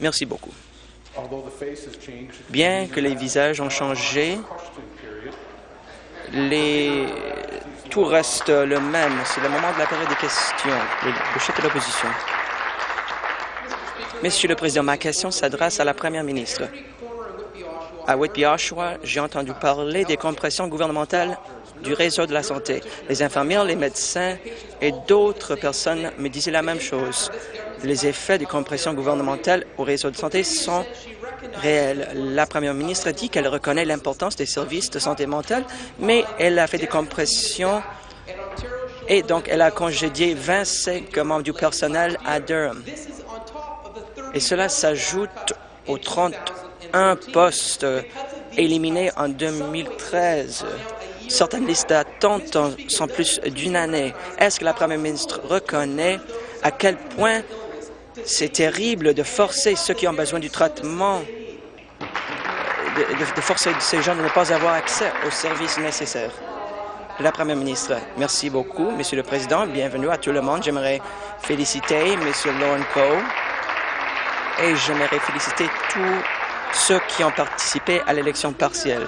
Merci beaucoup. Bien que les visages ont changé, les... tout reste le même. C'est le moment de la période des questions. Le, chef de l'opposition. Monsieur le Président, ma question s'adresse à la Première ministre. À Whitby-Oshawa, j'ai entendu parler des compressions gouvernementales du réseau de la santé. Les infirmières, les médecins et d'autres personnes me disaient la même chose. Les effets des compressions gouvernementales au réseau de santé sont réels. La première ministre dit qu'elle reconnaît l'importance des services de santé mentale, mais elle a fait des compressions et donc elle a congédié 25 membres du personnel à Durham. Et cela s'ajoute aux 31 postes éliminés en 2013. Certaines listes d'attente sont plus d'une année. Est-ce que la première ministre reconnaît à quel point c'est terrible de forcer ceux qui ont besoin du traitement, de, forcer ces gens de ne pas avoir accès aux services nécessaires? La Première ministre, merci beaucoup, Monsieur le Président. Bienvenue à tout le monde. J'aimerais féliciter Monsieur Lauren Coe et j'aimerais féliciter tous ceux qui ont participé à l'élection partielle.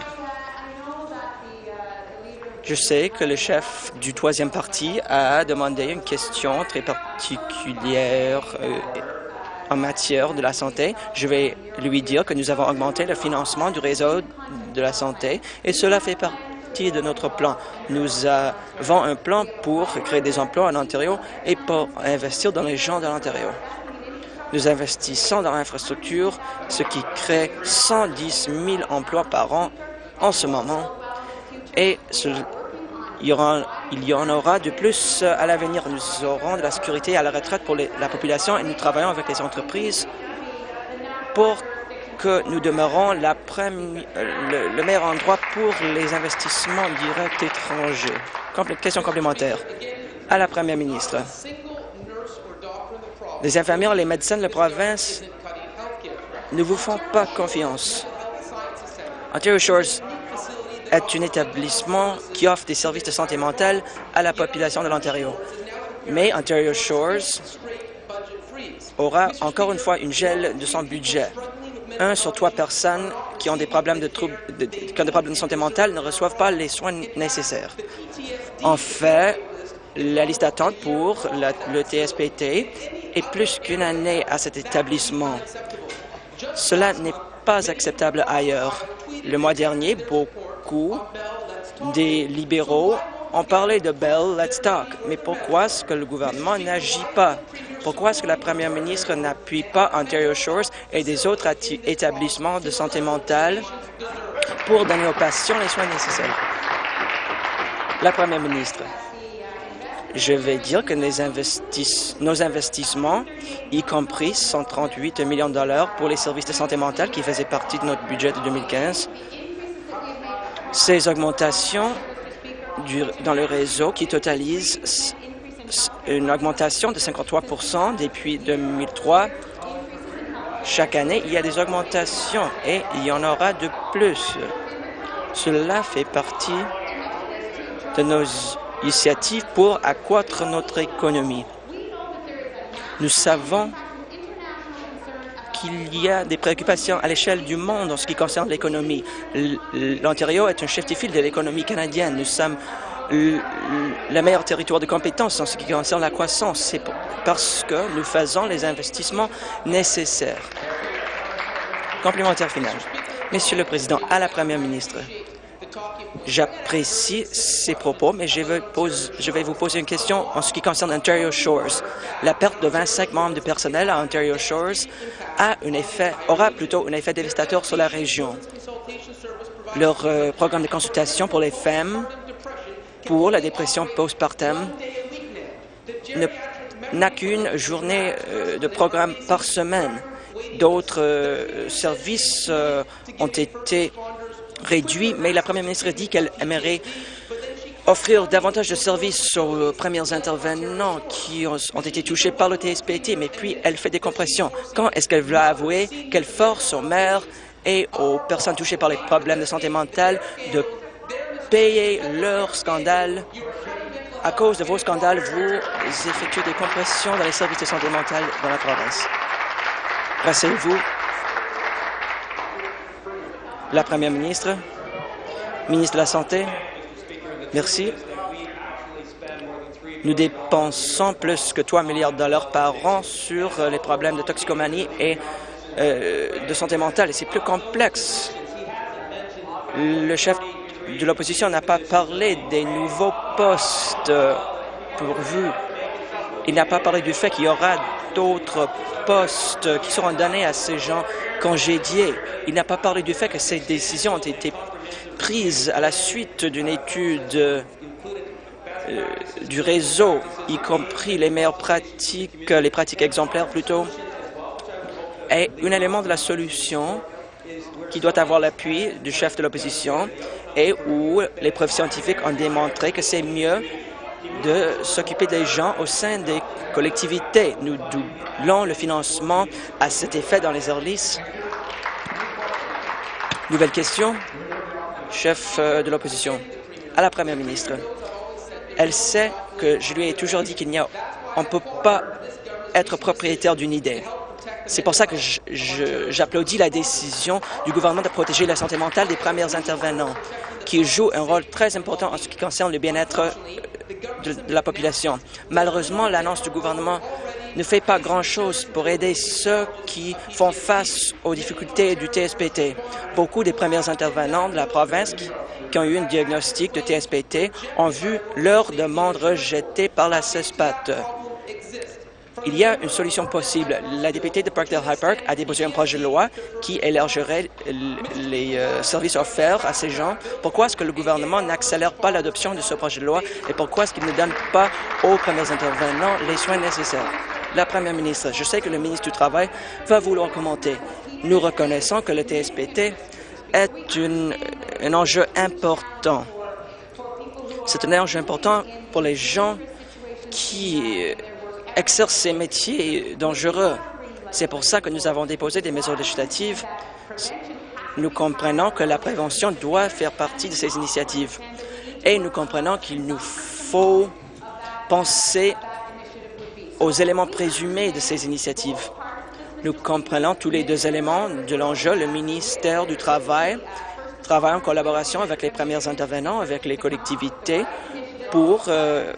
Je sais que le chef du troisième parti a demandé une question très particulière euh, en matière de la santé. Je vais lui dire que nous avons augmenté le financement du réseau de la santé et cela fait partie de notre plan. Nous avons un plan pour créer des emplois en Ontario et pour investir dans les gens de l'Ontario. Nous investissons dans l'infrastructure, ce qui crée 110 000 emplois par an en ce moment. Et il y, en aura de plus à l'avenir. Nous aurons de la sécurité à la retraite pour la population et nous travaillons avec les entreprises pour que nous demeurons le, le, meilleur endroit pour les investissements directs étrangers. Question complémentaire à la Première ministre. Les infirmières, les médecins de la province ne vous font pas confiance. Ontario Shores est un établissement qui offre des services de santé mentale à la population de l'Ontario. Mais Ontario Shores aura encore une fois une gel de son budget. Un sur trois personnes qui ont des problèmes de, troubles, de, qui ont des problèmes de santé mentale ne reçoivent pas les soins nécessaires. En fait, la liste d'attente pour le TSPT est plus qu'une année à cet établissement. Cela n'est pas acceptable ailleurs. Le mois dernier, beaucoup des libéraux ont parlé de Bell Let's Talk. Mais pourquoi est-ce que le gouvernement n'agit pas? Pourquoi est-ce que la première ministre n'appuie pas Ontario Shores et des autres établissements de santé mentale pour donner aux patients les soins nécessaires? La première ministre. Je vais dire que nos investissements, y compris 138 millions de dollars pour les services de santé mentale qui faisaient partie de notre budget de 2015, ces augmentations dans le réseau qui totalisent une augmentation de 53% depuis 2003. Chaque année, il y a des augmentations et il y en aura de plus. Cela fait partie de nos initiatives pour accroître notre économie. Nous savons qu'il y a des préoccupations à l'échelle du monde en ce qui concerne l'économie. L'Ontario est un chef de file de l'économie canadienne. Nous sommes le meilleur territoire de compétences en ce qui concerne la croissance. C'est parce que nous faisons les investissements nécessaires. Complémentaire final. Monsieur le Président, à la Première ministre, J'apprécie ces propos, mais je vais, je vais, vous poser une question en ce qui concerne Ontario Shores. La perte de 25 membres de personnel à Ontario Shores aura plutôt un effet dévastateur sur la région. Leur euh, programme de consultation pour les femmes pour la dépression postpartum n'a qu'une journée euh, de programme par semaine. D'autres euh, services ont été réduit, mais la première ministre dit qu'elle aimerait offrir davantage de services aux premiers intervenants qui ont été touchés par le TSPT, mais puis elle fait des compressions. Quand est-ce qu'elle va avouer qu'elle force aux maires et aux personnes touchées par les problèmes de santé mentale de payer leurs scandales à cause de vos scandales, vous effectuez des compressions dans les services de santé mentale dans la province. Rasseyez-vous. La Première ministre, ministre de la Santé, merci. Nous dépensons plus que 3 milliards de dollars par an sur euh, les problèmes de toxicomanie et euh, de santé mentale, et c'est plus complexe. Le chef de l'opposition n'a pas parlé des nouveaux postes pourvus. Il n'a pas parlé du fait qu'il y aura d'autres postes qui seront donnés à ces gens congédiés. Il n'a pas parlé du fait que ces décisions ont été prises à la suite d'une étude euh, du réseau, y compris les meilleures pratiques, les pratiques exemplaires plutôt, est un élément de la solution qui doit avoir l'appui du chef de l'opposition et où les preuves scientifiques ont démontré que c'est mieux de s'occuper des gens au sein des collectivités. Nous doublons le financement à cet effet dans les Orlis. Nouvelle question, chef euh, de l'opposition. À la première ministre. Elle sait que je lui ai toujours dit qu'il n'y a, on ne peut pas être propriétaire d'une idée. C'est pour ça que j'applaudis la décision du gouvernement de protéger la santé mentale des premiers intervenants, qui jouent un rôle très important en ce qui concerne le bien-être la population. Malheureusement, l'annonce du gouvernement ne fait pas grand-chose pour aider ceux qui font face aux difficultés du TSPT. Beaucoup des premiers intervenants de la province qui, qui ont eu un diagnostic de TSPT ont vu leur demande rejetée par la CESPAT. Il y a une solution possible. La députée de Parkdale High Park a déposé un projet de loi qui élargirait les euh, services offerts à ces gens. Pourquoi est-ce que le gouvernement n'accélère pas l'adoption de ce projet de loi et pourquoi est-ce qu'il ne donne pas aux premiers intervenants les soins nécessaires? La Première ministre, je sais que le ministre du Travail va vouloir commenter. Nous reconnaissons que le TSPT est une, un enjeu important. C'est un enjeu important pour les gens qui exercent ces métiers dangereux. C'est pour ça que nous avons déposé des mesures législatives. Nous comprenons que la prévention doit faire partie de ces initiatives. Et nous comprenons qu'il nous faut penser aux éléments présumés de ces initiatives. Nous comprenons tous les deux éléments de l'enjeu. Le ministère du Travail travaille en collaboration avec les premiers intervenants, avec les collectivités, pour euh,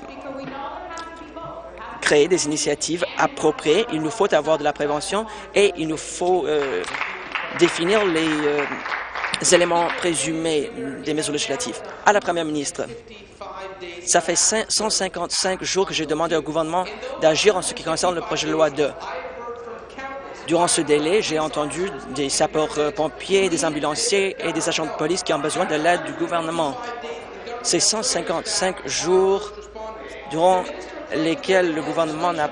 créer des initiatives appropriées. Il nous faut avoir de la prévention et il nous faut euh, définir les euh, éléments présumés des mesures législatives. À la Première ministre, ça fait 155 jours que j'ai demandé au gouvernement d'agir en ce qui concerne le projet de loi 2. Durant ce délai, j'ai entendu des sapeurs-pompiers, des ambulanciers et des agents de police qui ont besoin de l'aide du gouvernement. Ces 155 jours durant lesquels le gouvernement n'a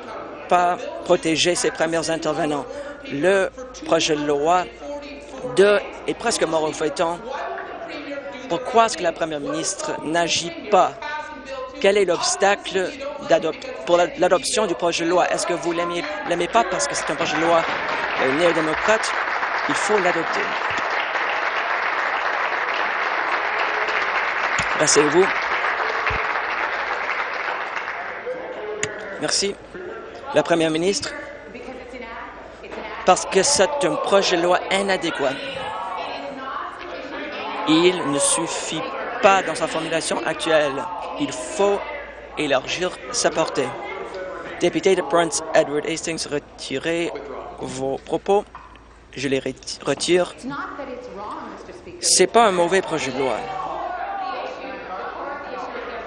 pas protégé ses premiers intervenants. Le projet de loi 2 est presque mort au feuilleton. Pourquoi est-ce que la première ministre n'agit pas? Quel est l'obstacle pour l'adoption du projet de loi? Est-ce que vous ne l'aimez pas parce que c'est un projet de loi euh, néo-démocrate? Il faut l'adopter. Rassez-vous. Merci. La Première ministre, parce que c'est un projet de loi inadéquat. Il ne suffit pas dans sa formulation actuelle. Il faut élargir sa portée. Député de Prince Edward Hastings, retirez vos propos. Je les retire. C'est pas un mauvais projet de loi.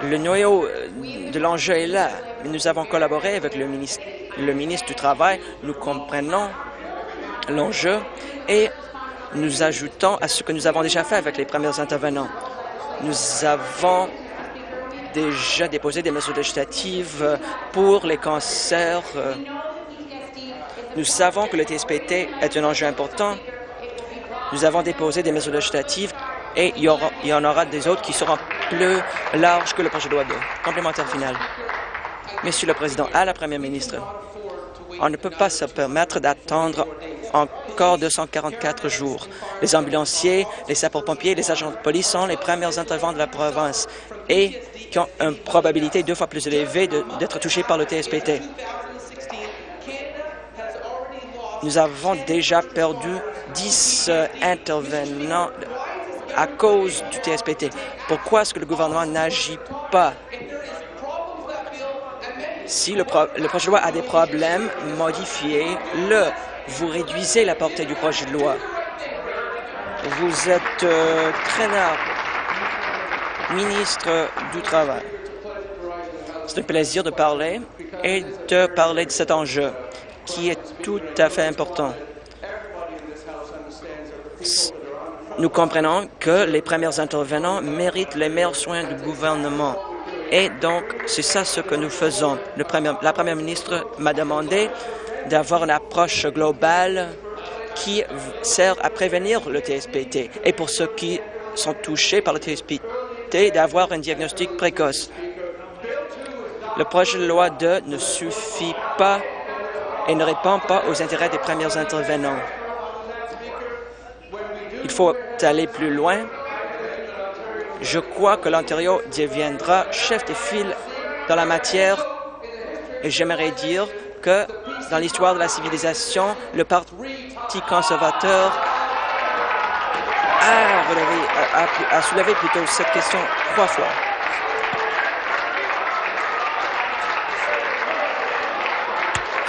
Le noyau de l'enjeu est là. Nous avons collaboré avec le ministre, le ministre du Travail. Nous comprenons l'enjeu et nous ajoutons à ce que nous avons déjà fait avec les premiers intervenants. Nous avons déjà déposé des mesures législatives pour les cancers. Nous savons que le TSPT est un enjeu important. Nous avons déposé des mesures législatives et il y, il y en aura des autres qui seront plus larges que le projet de loi 2. Complémentaire final. Monsieur le Président, à la Première ministre, on ne peut pas se permettre d'attendre encore 244 jours. Les ambulanciers, les sapeurs-pompiers, les agents de police sont les premiers intervenants de la province et qui ont une probabilité deux fois plus élevée d'être touchés par le TSPT. Nous avons déjà perdu 10 euh, intervenants à cause du TSPT. Pourquoi est-ce que le gouvernement n'agit pas? Si le, projet de loi a des problèmes, modifiez-le. Vous réduisez la portée du projet de loi. Vous êtes euh, traîneur, ministre du Travail. C'est un plaisir de parler et de parler de cet enjeu qui est tout à fait important. Nous comprenons que les premiers intervenants méritent les meilleurs soins du gouvernement. Et donc, c'est ça ce que nous faisons. La première ministre m'a demandé d'avoir une approche globale qui sert à prévenir le TSPT et pour ceux qui sont touchés par le TSPT, d'avoir un diagnostic précoce. Le projet de loi 2 ne suffit pas et ne répond pas aux intérêts des premiers intervenants. Il faut aller plus loin. Je crois que l'Ontario deviendra chef de file dans la matière et j'aimerais dire que dans l'histoire de la civilisation, le Parti conservateur a, soulevé plutôt cette question trois fois.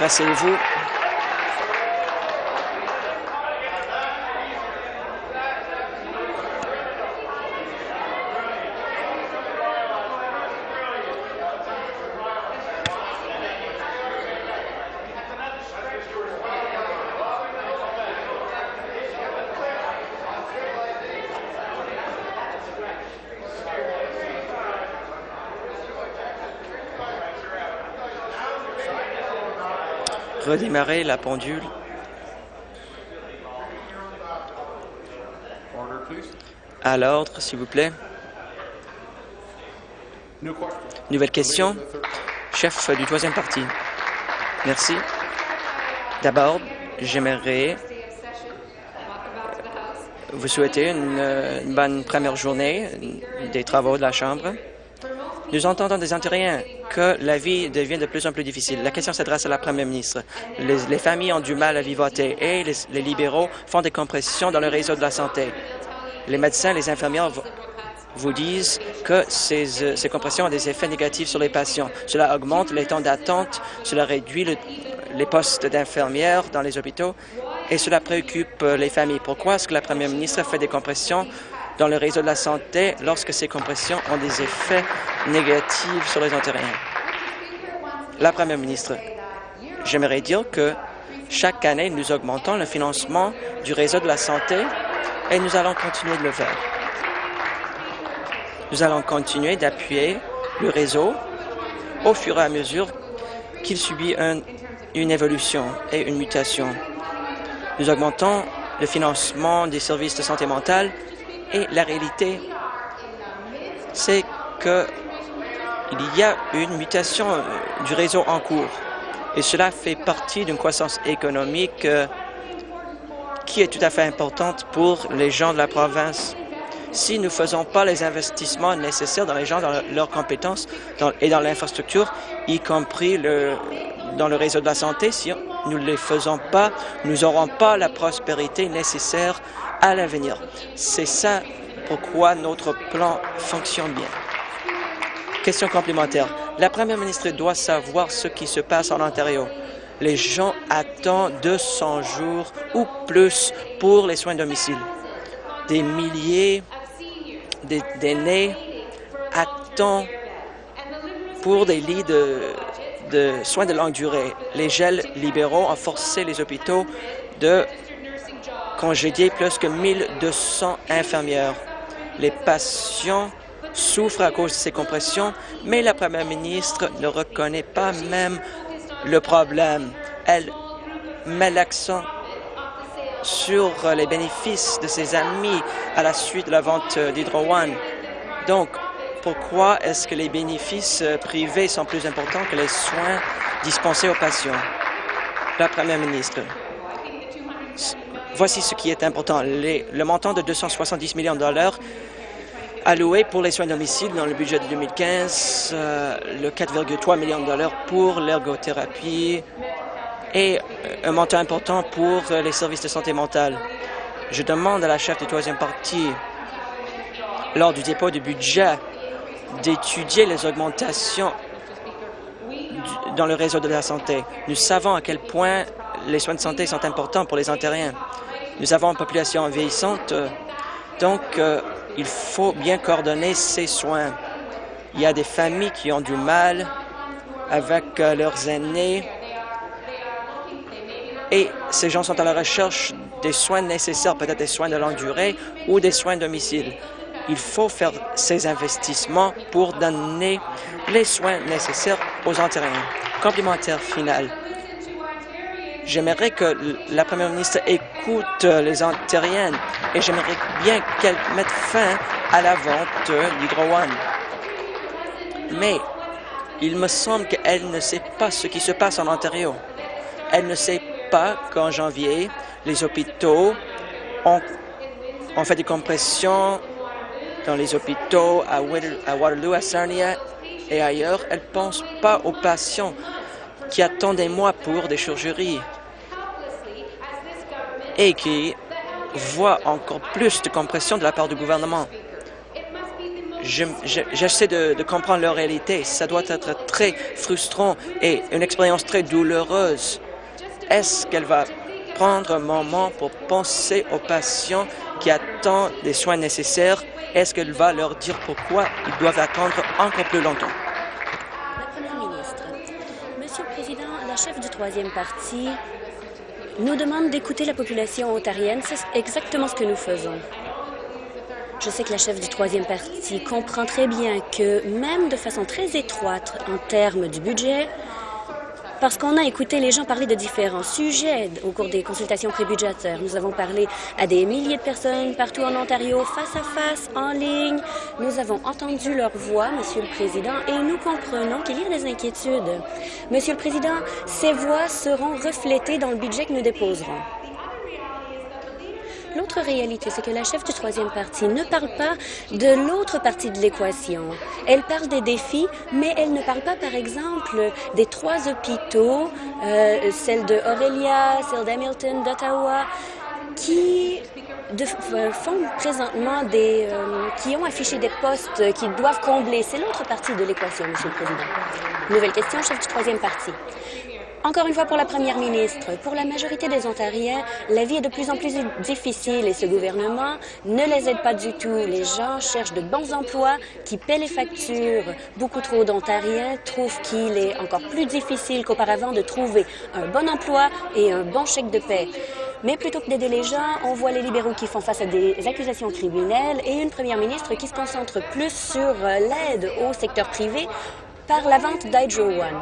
Rasseyez-vous. Redémarrer la pendule. À l'ordre, s'il vous plaît. Nouvelle question. Chef du troisième parti. Merci. D'abord, j'aimerais vous souhaiter une, une, bonne première journée des travaux de la Chambre. Nous entendons des Ontariens que la vie devient de plus en plus difficile. La question s'adresse à la première ministre. Les, familles ont du mal à vivoter et les, libéraux font des compressions dans le réseau de la santé. Les médecins, les infirmières vous disent que ces, euh, ces compressions ont des effets négatifs sur les patients. Cela augmente les temps d'attente, cela réduit le, les postes d'infirmières dans les hôpitaux et cela préoccupe euh, les familles. Pourquoi est-ce que la première ministre fait des compressions dans le réseau de la santé lorsque ces compressions ont des effets négatifs sur les Ontariens. La Première ministre, j'aimerais dire que chaque année, nous augmentons le financement du réseau de la santé et nous allons continuer de le faire. Nous allons continuer d'appuyer le réseau au fur et à mesure qu'il subit un, une évolution et une mutation. Nous augmentons le financement des services de santé mentale et la réalité, c'est qu'il y a une mutation euh, du réseau en cours. Et cela fait partie d'une croissance économique euh, qui est tout à fait importante pour les gens de la province. Si nous ne faisons pas les investissements nécessaires dans les gens, dans leurs compétences et dans l'infrastructure, y compris dans le réseau de la santé, si nous ne les faisons pas, nous n'aurons pas la prospérité nécessaire à l'avenir. C'est ça pourquoi notre plan fonctionne bien. Question complémentaire. La première ministre doit savoir ce qui se passe en Ontario. Les gens attendent 200 jours ou plus pour les soins de domicile. Des milliers d'aînés attendent pour des lits de, de soins de longue durée. Les gels libéraux ont forcé les hôpitaux de congédier plus que 1200 infirmières. Les patients souffrent à cause de ces compressions, mais la première ministre ne reconnaît pas même le problème. Elle met l'accent sur les bénéfices de ses amis à la suite de la vente d'Hydro One. Donc, pourquoi est-ce que les bénéfices privés sont plus importants que les soins dispensés aux patients? La première ministre. Voici ce qui est important. Le montant de 270 millions de dollars alloué pour les soins de domicile dans le budget de 2015, euh, le 4,3 millions de dollars pour l'ergothérapie et un montant important pour les services de santé mentale. Je demande à la chef du troisième parti, lors du dépôt du budget, d'étudier les augmentations dans le réseau de la santé. Nous savons à quel point les soins de santé sont importants pour les Ontariens. Nous avons une population vieillissante, donc euh, il faut bien coordonner ces soins. Il y a des familles qui ont du mal avec euh, leurs aînés et ces gens sont à la recherche des soins nécessaires, peut-être des soins de longue durée ou des soins domicile. Il faut faire ces investissements pour donner les soins nécessaires aux Ontariens. Complémentaire final. J'aimerais que la première ministre écoute les Ontariennes et j'aimerais bien qu'elle mette fin à la vente d'Hydro One. Mais il me semble qu'elle ne sait pas ce qui se passe en Ontario. Elle ne sait pas qu'en janvier, les hôpitaux ont, ont, fait des compressions dans les hôpitaux à Waterloo, à Sarnia et ailleurs. Elle ne pense pas aux patients qui attendent des mois pour des chirurgies et qui voient encore plus de compression de la part du gouvernement. J'essaie de, de, comprendre leur réalité. Ça doit être très frustrant et une expérience très douloureuse. Est-ce qu'elle va prendre un moment pour penser aux patients qui attendent des soins nécessaires? Est-ce qu'elle va leur dire pourquoi ils doivent attendre encore plus longtemps? La Première ministre, Monsieur le Président, la chef du troisième parti nous demande d'écouter la population ontarienne. C'est exactement ce que nous faisons. Je sais que la chef du troisième parti comprend très bien que même de façon très étroite en termes du budget, parce qu'on a écouté les gens parler de différents sujets au cours des consultations prébudgétaires. Nous avons parlé à des milliers de personnes partout en Ontario, face à face, en ligne. Nous avons entendu leur voix, Monsieur le Président, et nous comprenons qu'il y a des inquiétudes. Monsieur le Président, ces voix seront reflétées dans le budget que nous déposerons. L'autre réalité, c'est que la chef du troisième parti ne parle pas de l'autre partie de l'équation. Elle parle des défis, mais elle ne parle pas, par exemple, des trois hôpitaux, euh, celle de Aurelia, celle d'Hamilton, d'Ottawa, qui euh, font présentement des... Euh, qui ont affiché des postes qu'ils doivent combler. C'est l'autre partie de l'équation, Monsieur le Président. Nouvelle question, chef du troisième parti. Encore une fois pour la première ministre, pour la majorité des Ontariens, la vie est de plus en plus difficile et ce gouvernement ne les aide pas du tout. Les gens cherchent de bons emplois qui paient les factures. Beaucoup trop d'Ontariens trouvent qu'il est encore plus difficile qu'auparavant de trouver un bon emploi et un bon chèque de paie. Mais plutôt que d'aider les gens, on voit les libéraux qui font face à des accusations criminelles et une première ministre qui se concentre plus sur l'aide au secteur privé par la vente d'Hydro One.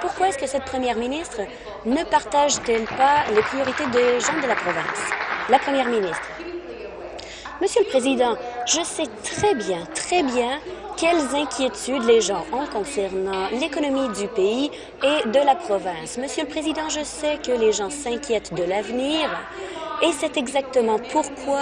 Pourquoi est-ce que cette première ministre ne partage-t-elle pas les priorités des gens de la province? La première ministre. Monsieur le Président, je sais très bien, très bien quelles inquiétudes les gens ont concernant l'économie du pays et de la province. Monsieur le Président, je sais que les gens s'inquiètent de l'avenir et c'est exactement pourquoi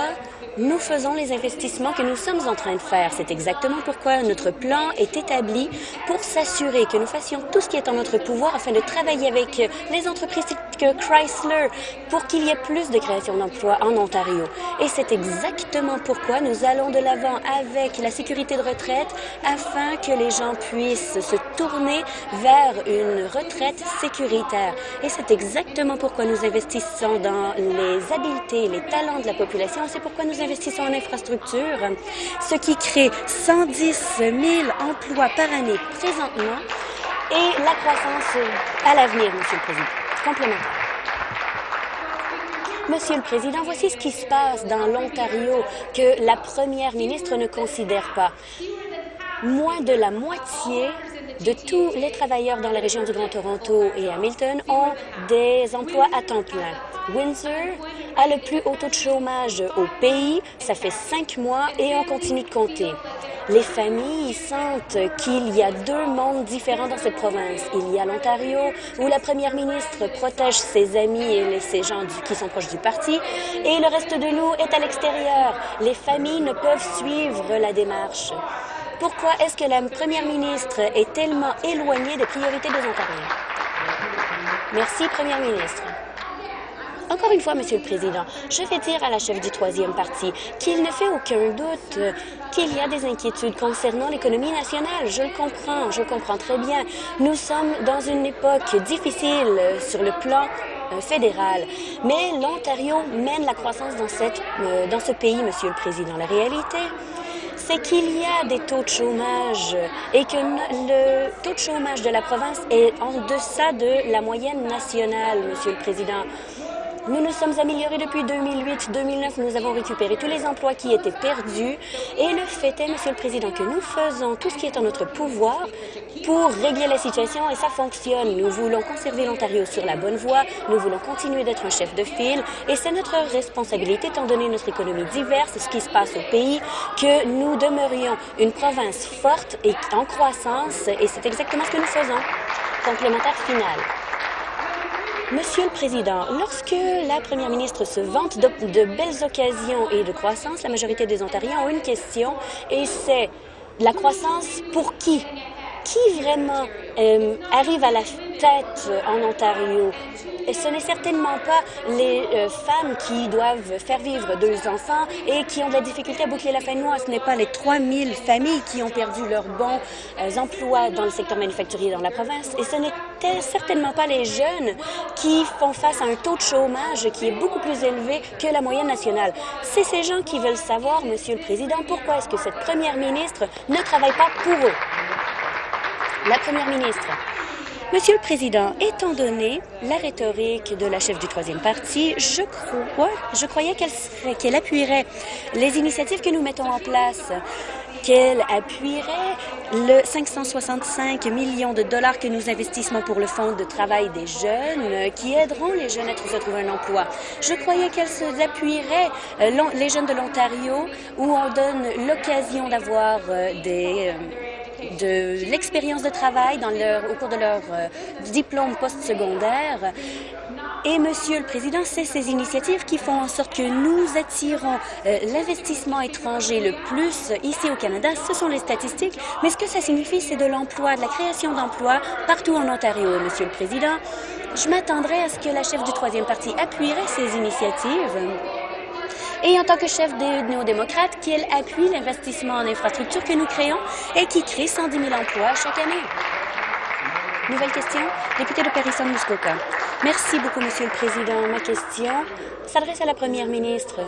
nous faisons les investissements que nous sommes en train de faire. C'est exactement pourquoi notre plan est établi pour s'assurer que nous fassions tout ce qui est en notre pouvoir afin de travailler avec les entreprises que Chrysler pour qu'il y ait plus de création d'emplois en Ontario. Et c'est exactement pourquoi nous allons de l'avant avec la sécurité de retraite afin que les gens puissent se tourner vers une retraite sécuritaire. Et c'est exactement pourquoi nous investissons dans les habiletés, les talents de la population. C'est pourquoi nous en infrastructure, ce qui crée 110 000 emplois par année présentement et la croissance à l'avenir, Monsieur le Président. Complémentaire. Monsieur le Président, voici ce qui se passe dans l'Ontario que la première ministre ne considère pas. Moins de la moitié de tous les travailleurs dans la région du Grand Toronto et Hamilton ont des emplois à temps plein. Windsor a le plus haut taux de chômage au pays. Ça fait cinq mois et on continue de compter. Les familles sentent qu'il y a deux mondes différents dans cette province. Il y a l'Ontario, où la première ministre protège ses amis et ses gens qui sont proches du parti, et le reste de nous est à l'extérieur. Les familles ne peuvent suivre la démarche. Pourquoi est-ce que la première ministre est tellement éloignée des priorités des Ontariens? Merci, Première ministre. Encore une fois, Monsieur le Président, je vais dire à la chef du troisième parti qu'il ne fait aucun doute qu'il y a des inquiétudes concernant l'économie nationale. Je le comprends, je comprends très bien. Nous sommes dans une époque difficile sur le plan euh, fédéral. Mais l'Ontario mène la croissance dans, cette, euh, dans ce pays, Monsieur le Président. La réalité, c'est qu'il y a des taux de chômage et que le taux de chômage de la province est en deçà de la moyenne nationale, Monsieur le Président. Nous nous sommes améliorés depuis 2008-2009. Nous avons récupéré tous les emplois qui étaient perdus. Et le fait est, Monsieur le Président, que nous faisons tout ce qui est en notre pouvoir pour régler la situation et ça fonctionne. Nous voulons conserver l'Ontario sur la bonne voie. Nous voulons continuer d'être un chef de file et c'est notre responsabilité, étant donné notre économie diverse, ce qui se passe au pays, que nous demeurions une province forte et en croissance et c'est exactement ce que nous faisons. Complémentaire final. Monsieur le Président, lorsque la première ministre se vante de, belles occasions et de croissance, la majorité des Ontariens ont une question et c'est la croissance pour qui? Qui vraiment euh, arrive à la tête en Ontario? Ce n'est certainement pas les euh, femmes qui doivent faire vivre deux enfants et qui ont de la difficulté à boucler la fin de mois. Ce n'est pas les 3000 familles qui ont perdu leurs bons euh, emplois dans le secteur manufacturier dans la province. Et ce n'était certainement pas les jeunes qui font face à un taux de chômage qui est beaucoup plus élevé que la moyenne nationale. C'est ces gens qui veulent savoir, Monsieur le Président, pourquoi est-ce que cette première ministre ne travaille pas pour eux? La première ministre. Monsieur le Président, étant donné la rhétorique de la chef du troisième parti, je croyais qu'elle appuierait les initiatives que nous mettons en place, qu'elle appuierait le 565 millions de dollars que nous investissons pour le Fonds de travail des jeunes, qui aideront les jeunes à trouver un emploi. Je croyais qu'elle appuierait euh, les jeunes de l'Ontario, où on donne l'occasion d'avoir euh, des... De l'expérience de travail dans leur, au cours de leur euh, diplôme postsecondaire. Et, Monsieur le Président, c'est ces initiatives qui font en sorte que nous attirons euh, l'investissement étranger le plus ici au Canada. Ce sont les statistiques. Mais ce que ça signifie, c'est de l'emploi, de la création d'emplois partout en Ontario. Monsieur le Président, je m'attendrai à ce que la chef du troisième parti appuierait ces initiatives et en tant que chef des néo-démocrates, qu'elle appuie l'investissement en infrastructure que nous créons et qui crée 110 000 emplois chaque année. Nouvelle question, député de Paris-Muskoka. Merci beaucoup, Monsieur le Président. Ma question s'adresse à la Première ministre.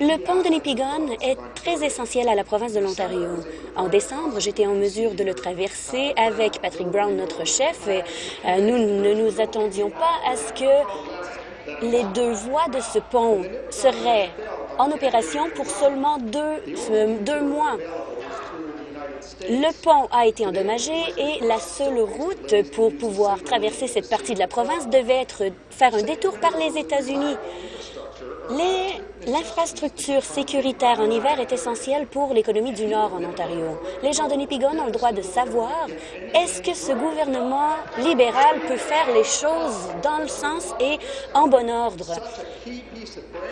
Le pont de Nipigon est très essentiel à la province de l'Ontario. En décembre, j'étais en mesure de le traverser avec Patrick Brown, notre chef, et euh, nous ne nous attendions pas à ce que les deux voies de ce pont seraient en opération pour seulement deux, euh, deux mois. Le pont a été endommagé et la seule route pour pouvoir traverser cette partie de la province devait être faire un détour par les États-Unis. L'infrastructure sécuritaire en hiver est essentielle pour l'économie du Nord en Ontario. Les gens de Nipigon ont le droit de savoir est-ce que ce gouvernement libéral peut faire les choses dans le sens et en bon ordre?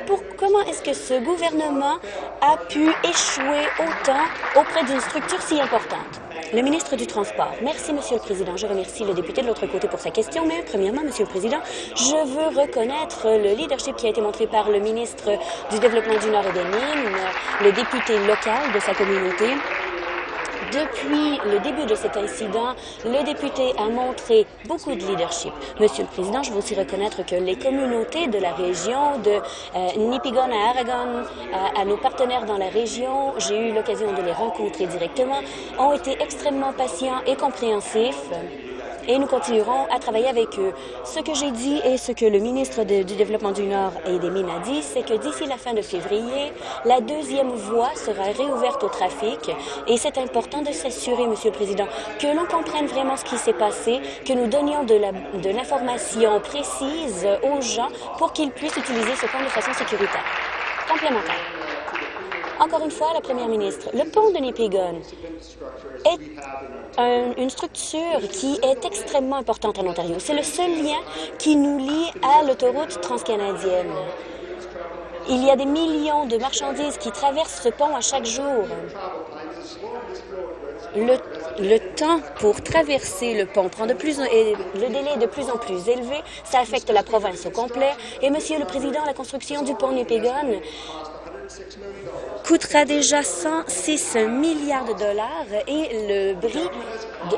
Pour, comment est-ce que ce gouvernement a pu échouer autant auprès d'une structure si importante? Le ministre du Transport. Merci, Monsieur le Président. Je remercie le député de l'autre côté pour sa question, mais premièrement, Monsieur le Président, je veux reconnaître le leadership qui a été montré par le ministre du Développement du Nord et des Mines, le député local de sa communauté, depuis le début de cet incident, le député a montré beaucoup de leadership. Monsieur le Président, je veux aussi reconnaître que les communautés de la région, de euh, Nipigon à Aragon, à, à nos partenaires dans la région, j'ai eu l'occasion de les rencontrer directement, ont été extrêmement patients et compréhensifs et nous continuerons à travailler avec eux. Ce que j'ai dit et ce que le ministre du Développement du Nord et des Mines a dit, c'est que d'ici la fin de février, la deuxième voie sera réouverte au trafic et c'est important de s'assurer, Monsieur le Président, que l'on comprenne vraiment ce qui s'est passé, que nous donnions de l'information précise aux gens pour qu'ils puissent utiliser ce pont de façon sécuritaire. Complémentaire. Encore une fois, la Première ministre, le pont de Nipigon est un, une structure qui est extrêmement importante en Ontario. C'est le seul lien qui nous lie à l'autoroute transcanadienne. Il y a des millions de marchandises qui traversent ce pont à chaque jour. Le le temps pour traverser le pont prend de plus et le délai est de plus en plus élevé. Ça affecte la province au complet. Et, Monsieur le Président, la construction du pont Nipigon coûtera déjà 106 milliards de dollars et le bris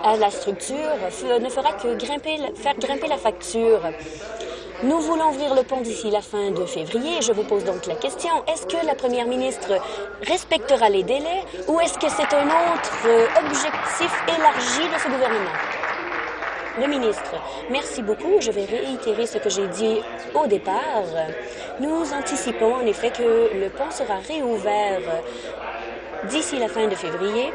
à la structure ne fera que grimper, faire grimper la facture. Nous voulons ouvrir le pont d'ici la fin de février. Je vous pose donc la question, est-ce que la première ministre respectera les délais ou est-ce que c'est un autre objectif élargi de ce gouvernement? Le ministre, merci beaucoup. Je vais réitérer ce que j'ai dit au départ. Nous anticipons en effet que le pont sera réouvert d'ici la fin de février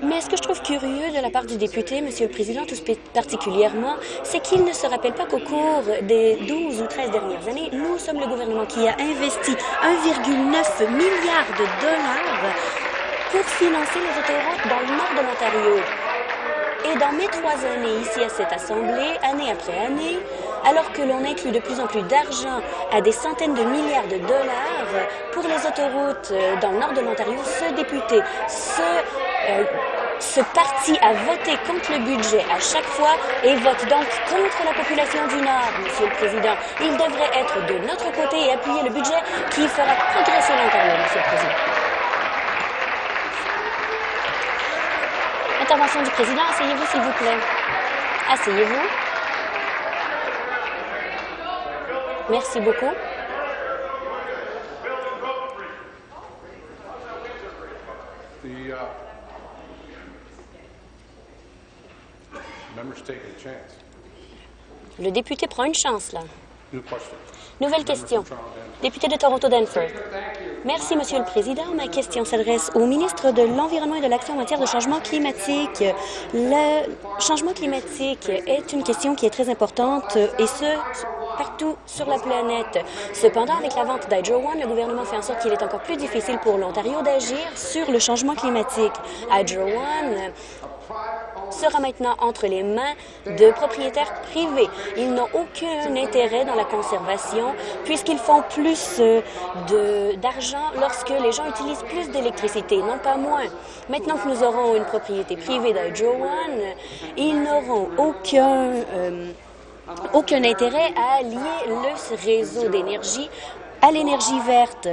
mais ce que je trouve curieux de la part du député, Monsieur le Président, tout particulièrement, c'est qu'il ne se rappelle pas qu'au cours des 12 ou 13 dernières années, nous sommes le gouvernement qui a investi 1,9 milliard de dollars pour financer les autoroutes dans le nord de l'Ontario. Et dans mes trois années ici à cette Assemblée, année après année, alors que l'on inclut de plus en plus d'argent à des centaines de milliards de dollars pour les autoroutes euh, dans le nord de l'Ontario, ce député, ce euh, ce parti a voté contre le budget à chaque fois et vote donc contre la population du Nord, Monsieur le Président. Il devrait être de notre côté et appuyer le budget qui fera progresser l'Ontario, Monsieur le Président. Intervention du Président. Asseyez-vous, s'il vous plaît. Asseyez-vous. Merci beaucoup. Le député prend une chance, là. Nouvelle question. Député de Toronto-Denford. Merci, Monsieur le Président. Ma question s'adresse au ministre de l'Environnement et de l'Action en matière de changement climatique. Le changement climatique est une question qui est très importante et ce, partout sur la planète. Cependant, avec la vente d'Hydro One, le gouvernement fait en sorte qu'il est encore plus difficile pour l'Ontario d'agir sur le changement climatique. Hydro One sera maintenant entre les mains de propriétaires privés. Ils n'ont aucun intérêt dans la conservation puisqu'ils font plus euh, d'argent lorsque les gens utilisent plus d'électricité, non pas moins. Maintenant que nous aurons une propriété privée d'Hydro One, ils n'auront aucun... Euh, aucun intérêt à lier le réseau d'énergie à l'énergie verte.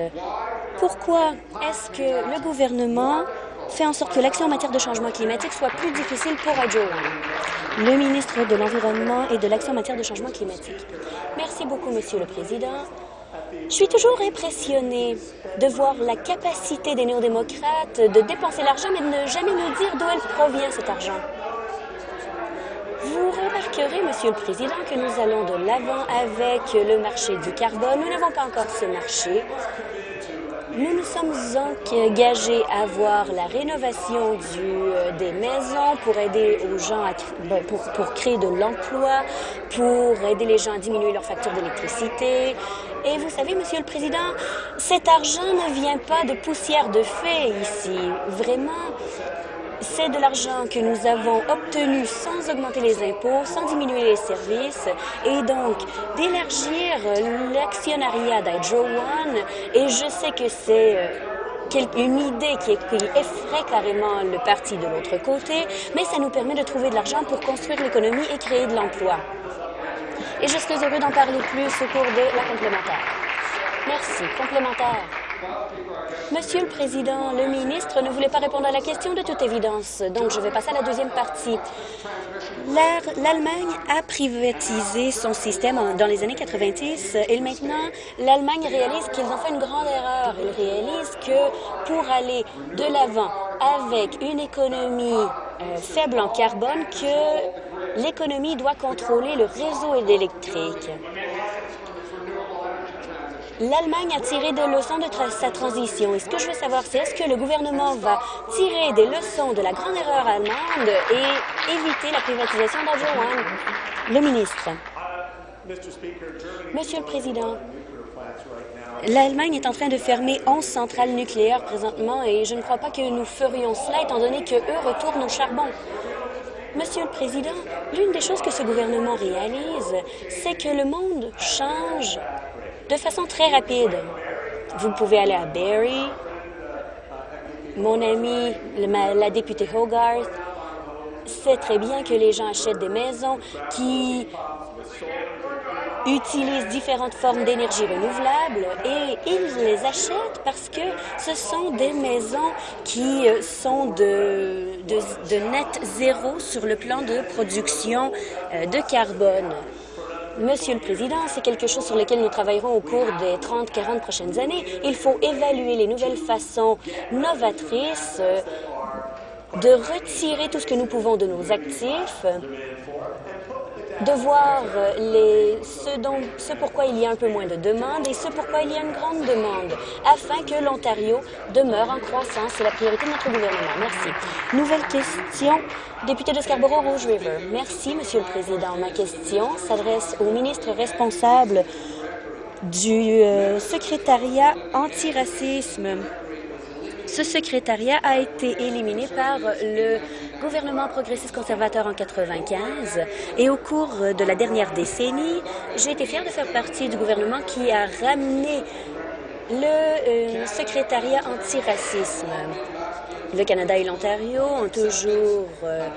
Pourquoi est-ce que le gouvernement fait en sorte que l'action en matière de changement climatique soit plus difficile pour One. Le ministre de l'Environnement et de l'action en matière de changement climatique. Merci beaucoup, Monsieur le Président. Je suis toujours impressionnée de voir la capacité des néo-démocrates de dépenser l'argent, mais de ne jamais nous dire d'où elle provient, cet argent. Vous remarquerez, Monsieur le Président, que nous allons de l'avant avec le marché du carbone. Nous n'avons pas encore ce marché. Nous nous sommes engagés à voir la rénovation du, euh, des maisons pour aider aux gens à, pour, pour créer de l'emploi, pour aider les gens à diminuer leur facture d'électricité. Et vous savez, Monsieur le Président, cet argent ne vient pas de poussière de fée ici. Vraiment, c'est de l'argent que nous avons obtenu sans augmenter les impôts, sans diminuer les services, et donc d'élargir l'actionnariat d'Hydro One. Et je sais que c'est euh, une idée qui, effraie carrément le parti de l'autre côté, mais ça nous permet de trouver de l'argent pour construire l'économie et créer de l'emploi. Et je serais heureux d'en parler plus au cours de la complémentaire. Merci. Complémentaire. Monsieur le Président, le ministre ne voulait pas répondre à la question de toute évidence, donc je vais passer à la deuxième partie. L'Allemagne a privatisé son système dans les années 90 et maintenant, l'Allemagne réalise qu'ils ont fait une grande erreur. Ils réalisent que pour aller de l'avant avec une économie euh, faible en carbone, que l'économie doit contrôler le réseau électrique. L'Allemagne a tiré des leçons de sa transition. Et ce que je veux savoir, c'est est-ce que le gouvernement va tirer des leçons de la grande erreur allemande et éviter la privatisation d'Adjoan? Le ministre. Monsieur le Président, L'Allemagne est en train de fermer 11 centrales nucléaires présentement et je ne crois pas que nous ferions cela étant donné qu'eux retournent au charbon. Monsieur le Président, l'une des choses que ce gouvernement réalise, c'est que le monde change de façon très rapide. Vous pouvez aller à Barrie mon amie, la députée Hogarth, sait très bien que les gens achètent des maisons qui utilisent différentes formes d'énergie renouvelable et ils les achètent parce que ce sont des maisons qui euh, sont de net zéro sur le plan de production euh, de carbone. Monsieur le Président, c'est quelque chose sur lequel nous travaillerons au cours des 30-40 prochaines années. Il faut évaluer les nouvelles façons novatrices euh, de retirer tout ce que nous pouvons de nos actifs de voir euh, les, ce, dont, ce pourquoi il y a un peu moins de demandes et ce pourquoi il y a une grande demande, afin que l'Ontario demeure en croissance. C'est la priorité de notre gouvernement. Merci. Nouvelle question, député de Scarborough-Rouge River. Merci, Monsieur le Président. Ma question s'adresse au ministre responsable du euh, secrétariat antiracisme. Ce secrétariat a été éliminé par le gouvernement progressiste conservateur en 95 et au cours de la dernière décennie, j'ai été fière de faire partie du gouvernement qui a ramené le euh, secrétariat antiracisme. Le Canada et l'Ontario ont toujours, euh,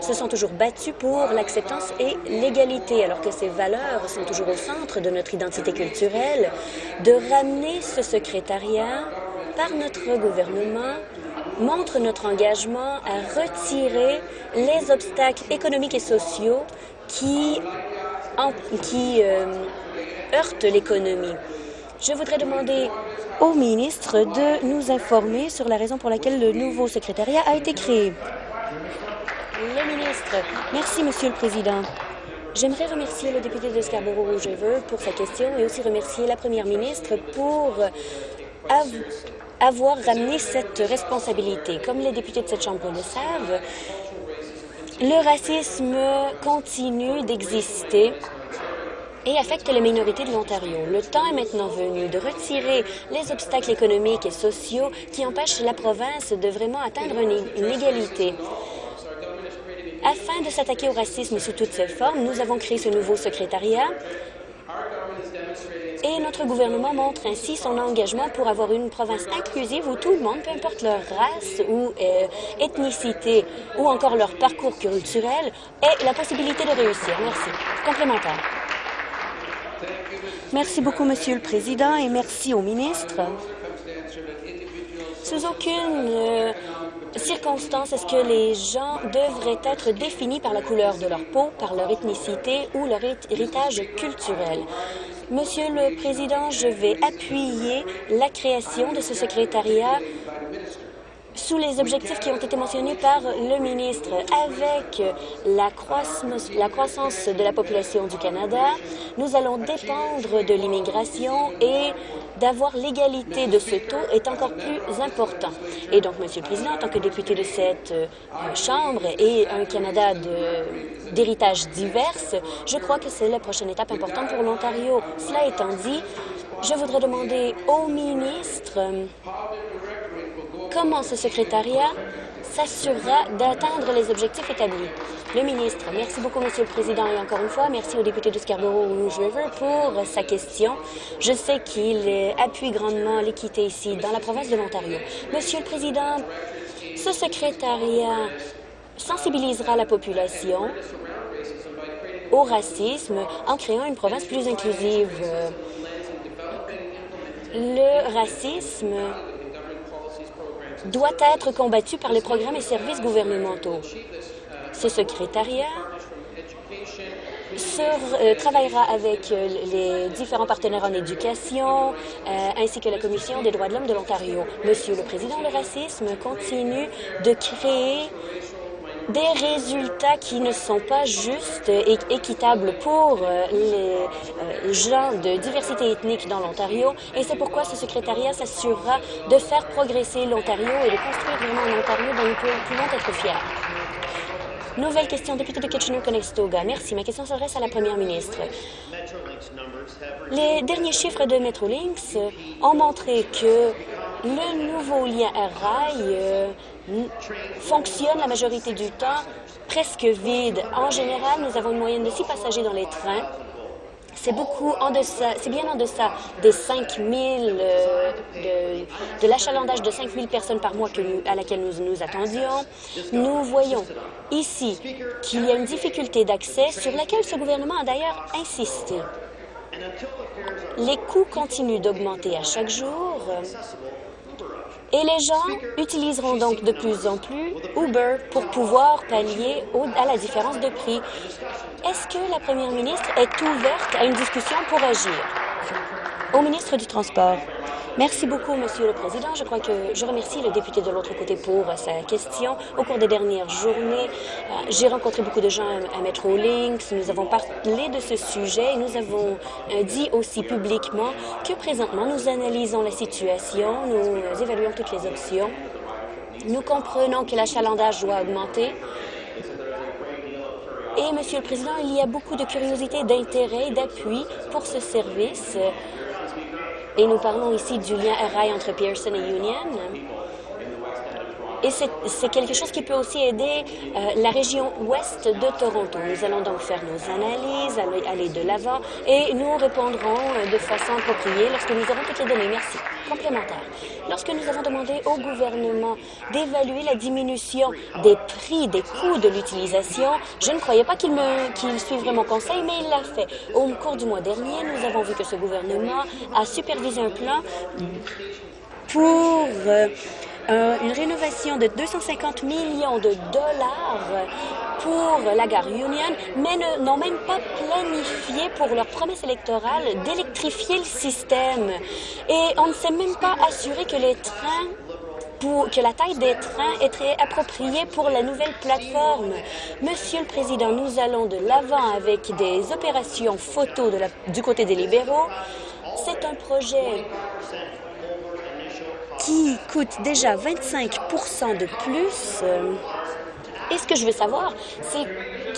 se sont toujours battus pour l'acceptance et l'égalité, alors que ces valeurs sont toujours au centre de notre identité culturelle, de ramener ce secrétariat par notre gouvernement montre notre engagement à retirer les obstacles économiques et sociaux qui, euh, heurtent l'économie. Je voudrais demander au ministre de nous informer sur la raison pour laquelle le nouveau secrétariat a été créé. Le ministre. Merci, Monsieur le Président. J'aimerais remercier le député de Scarborough-Rouge-River pour sa question et aussi remercier la première ministre pour avoir ramené cette responsabilité. Comme les députés de cette Chambre le savent, le racisme continue d'exister et affecte les minorités de l'Ontario. Le temps est maintenant venu de retirer les obstacles économiques et sociaux qui empêchent la province de vraiment atteindre une, égalité. Afin de s'attaquer au racisme sous toutes ses formes, nous avons créé ce nouveau secrétariat et notre gouvernement montre ainsi son engagement pour avoir une province inclusive où tout le monde, peu importe leur race ou euh, ethnicité ou encore leur parcours culturel, ait la possibilité de réussir. Merci. Complémentaire. Merci beaucoup, Monsieur le Président, et merci au ministre. Sous aucune euh, circonstance est-ce que les gens devraient être définis par la couleur de leur peau, par leur ethnicité ou leur héritage culturel. Monsieur le Président, je vais appuyer la création de ce secrétariat sous les objectifs qui ont été mentionnés par le ministre. Avec la croissance, de la population du Canada, nous allons dépendre de l'immigration et d'avoir l'égalité de ce taux est encore plus important. Et donc, Monsieur le Président, en tant que député de cette euh, Chambre et un Canada d'héritage divers, je crois que c'est la prochaine étape importante pour l'Ontario. Cela étant dit, je voudrais demander au ministre comment ce secrétariat s'assurera d'atteindre les objectifs établis. Le ministre. Merci beaucoup, Monsieur le Président. Et encore une fois, merci au député de Scarborough-Rouge River pour sa question. Je sais qu'il appuie grandement l'équité ici, dans la province de l'Ontario. Monsieur le Président, ce secrétariat sensibilisera la population au racisme en créant une province plus inclusive. Le racisme doit être combattu par les programmes et services gouvernementaux. Ce secrétariat euh, travaillera avec euh, les différents partenaires en éducation euh, ainsi que la Commission des droits de l'homme de l'Ontario. Monsieur le Président, le racisme continue de créer des résultats qui ne sont pas justes et équitables pour euh, les euh, gens de diversité ethnique dans l'Ontario. Et c'est pourquoi ce secrétariat s'assurera de faire progresser l'Ontario et de construire vraiment un Ontario dont nous pouvons être fiers. Nouvelle question, député de Kitchener-Conestoga. Merci. Ma question s'adresse à la première ministre. Les derniers chiffres de Metrolinx ont montré que le nouveau lien rail euh, fonctionne la majorité du temps presque vide. En général, nous avons une moyenne de six passagers dans les trains c'est beaucoup en deçà, c'est bien en deçà des 5 000, euh, de, l'achalandage de 5 000 personnes par mois à laquelle nous nous attendions. Nous voyons ici qu'il y a une difficulté d'accès sur laquelle ce gouvernement a d'ailleurs insisté. Les coûts continuent d'augmenter à chaque jour. Et les gens utiliseront donc de plus en plus Uber pour pouvoir pallier à la différence de prix. Est-ce que la première ministre est ouverte à une discussion pour agir? Au ministre du Transport. Merci beaucoup, Monsieur le Président. Je crois que je remercie le député de l'autre côté pour sa question. Au cours des dernières journées, euh, j'ai rencontré beaucoup de gens à Metrolinx. Nous avons parlé de ce sujet et nous avons euh, dit aussi publiquement que présentement, nous analysons la situation, nous évaluons toutes les options. Nous comprenons que l'achalandage doit augmenter. Et, Monsieur le Président, il y a beaucoup de curiosité, d'intérêt d'appui pour ce service. Et nous parlons ici du lien rail entre Pearson et Union. Et c'est quelque chose qui peut aussi aider euh, la région ouest de Toronto. Nous allons donc faire nos analyses, aller, de l'avant et nous répondrons euh, de façon appropriée lorsque nous aurons toutes les données. Merci. Complémentaire. Lorsque nous avons demandé au gouvernement d'évaluer la diminution des prix, des coûts de l'utilisation, je ne croyais pas qu'il qu suivrait mon conseil, mais il l'a fait. Au cours du mois dernier, nous avons vu que ce gouvernement a supervisé un plan pour euh, euh, une rénovation de 250 millions de dollars pour la gare Union, mais n'ont même pas planifié pour leur promesse électorale d'électrifier le système. Et on ne s'est même pas assuré que les trains que la taille des trains très appropriée pour la nouvelle plateforme. Monsieur le Président, nous allons de l'avant avec des opérations photo de la, du côté des libéraux. C'est un projet qui coûte déjà 25% de plus. Euh, et ce que je veux savoir, c'est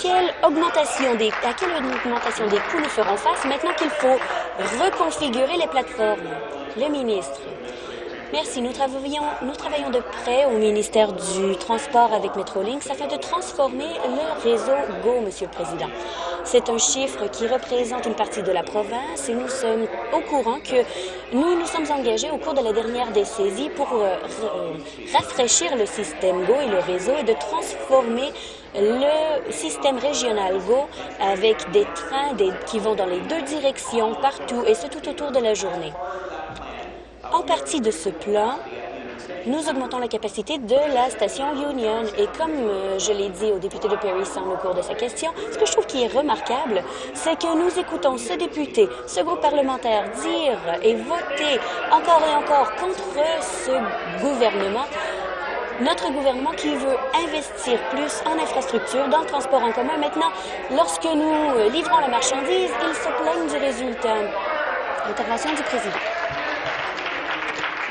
quelle augmentation des, à quelle augmentation des coûts nous ferons face maintenant qu'il faut reconfigurer les plateformes. Le ministre. Merci. Nous travaillons, nous travaillons de près au ministère du Transport avec Metrolinx afin de transformer le réseau GO, Monsieur le Président. C'est un chiffre qui représente une partie de la province et nous sommes au courant que nous nous sommes engagés au cours de la dernière décennie pour euh, rafraîchir le système GO et le réseau et de transformer le système régional GO avec des trains qui vont dans les deux directions partout et ce tout autour de la journée. En partie de ce plan, nous augmentons la capacité de la station Union. Et comme euh, je l'ai dit au député de Perry Sound au cours de sa question, ce que je trouve qui est remarquable, c'est que nous écoutons ce député, ce groupe parlementaire dire et voter encore et encore contre ce gouvernement notre gouvernement qui veut investir plus en infrastructure, dans le transport en commun. Maintenant, lorsque nous euh, livrons la marchandise, ils se plaignent du résultat. Intervention du président.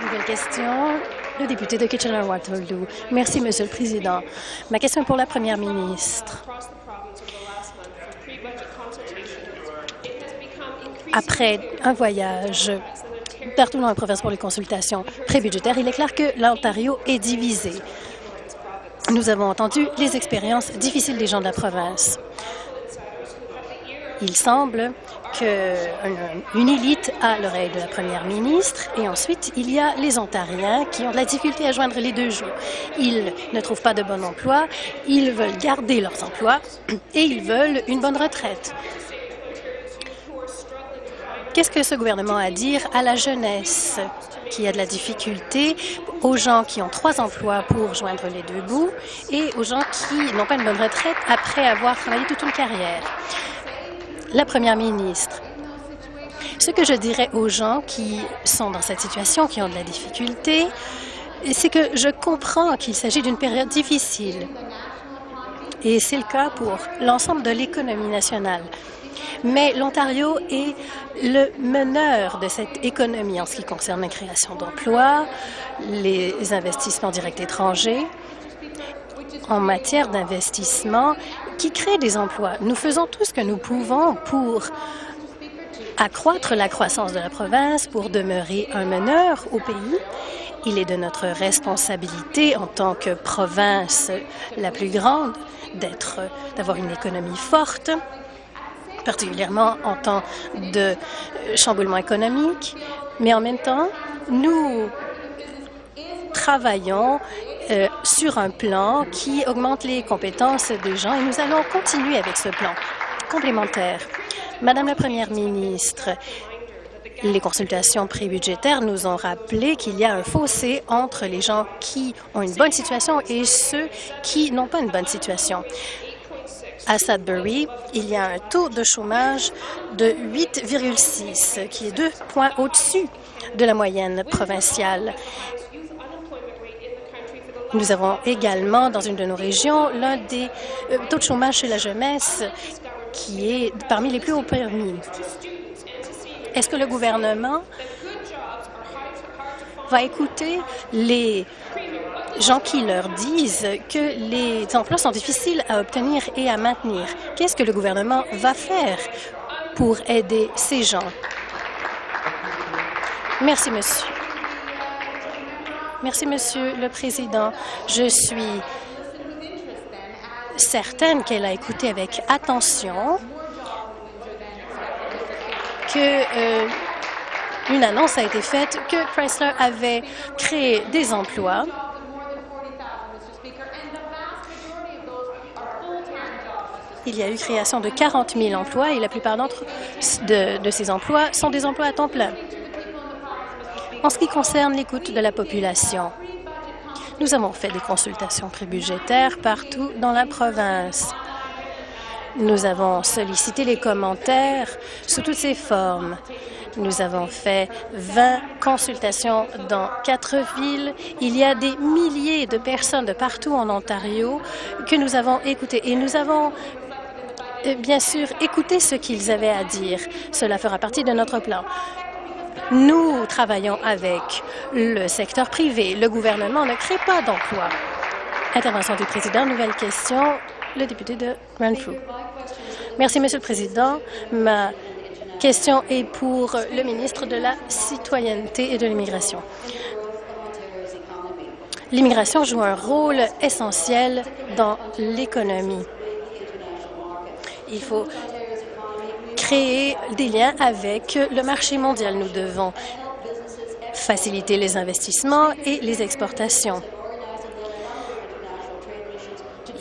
Nouvelle question. Le député de Kitchener-Waterloo. Merci, Monsieur le Président. Ma question est pour la Première ministre. Après un voyage partout dans la province pour les consultations prébudgétaires, il est clair que l'Ontario est divisé. Nous avons entendu les expériences difficiles des gens de la province. Il semble qu'une élite a l'oreille de la première ministre et ensuite il y a les Ontariens qui ont de la difficulté à joindre les deux jours. Ils ne trouvent pas de bon emploi, ils veulent garder leurs emplois et ils veulent une bonne retraite. Qu'est-ce que ce gouvernement a à dire à la jeunesse qui a de la difficulté, aux gens qui ont trois emplois pour joindre les deux bouts et aux gens qui n'ont pas une bonne retraite après avoir travaillé toute une carrière? La Première ministre. Ce que je dirais aux gens qui sont dans cette situation, qui ont de la difficulté, c'est que je comprends qu'il s'agit d'une période difficile. Et c'est le cas pour l'ensemble de l'économie nationale. Mais l'Ontario est le meneur de cette économie en ce qui concerne la création d'emplois, les investissements directs étrangers, en matière d'investissement qui crée des emplois. Nous faisons tout ce que nous pouvons pour accroître la croissance de la province, pour demeurer un meneur au pays. Il est de notre responsabilité en tant que province la plus grande d'être, d'avoir une économie forte particulièrement en temps de chamboulement économique, mais en même temps, nous travaillons euh, sur un plan qui augmente les compétences des gens et nous allons continuer avec ce plan complémentaire. Madame la Première ministre, les consultations prébudgétaires nous ont rappelé qu'il y a un fossé entre les gens qui ont une bonne situation et ceux qui n'ont pas une bonne situation. À Sudbury, il y a un taux de chômage de 8,6, qui est deux points au-dessus de la moyenne provinciale. Nous avons également, dans une de nos régions, l'un des euh, taux de chômage chez la jeunesse qui est parmi les plus hauts permis. Est-ce que le gouvernement va écouter les gens qui leur disent que les emplois sont difficiles à obtenir et à maintenir? Qu'est-ce que le gouvernement va faire pour aider ces gens? Merci, monsieur. Merci, Monsieur le Président. Je suis certaine qu'elle a écouté avec attention que euh, une annonce a été faite que Chrysler avait créé des emplois Il y a eu création de 40 000 emplois et la plupart de ces emplois sont des emplois à temps plein. En ce qui concerne l'écoute de la population, nous avons fait des consultations prébudgétaires partout dans la province. Nous avons sollicité les commentaires sous toutes ces formes. Nous avons fait 20 consultations dans quatre villes. Il y a des milliers de personnes de partout en Ontario que nous avons écoutées et nous avons euh, bien sûr écouté ce qu'ils avaient à dire. Cela fera partie de notre plan. Nous travaillons avec le secteur privé. Le gouvernement ne crée pas d'emplois. Intervention du président. Nouvelle question. Le député de Renfrew. Merci, Monsieur le Président. Ma question est pour le ministre de la Citoyenneté et de l'Immigration. L'immigration joue un rôle essentiel dans l'économie. Il faut créer des liens avec le marché mondial. Nous devons faciliter les investissements et les exportations.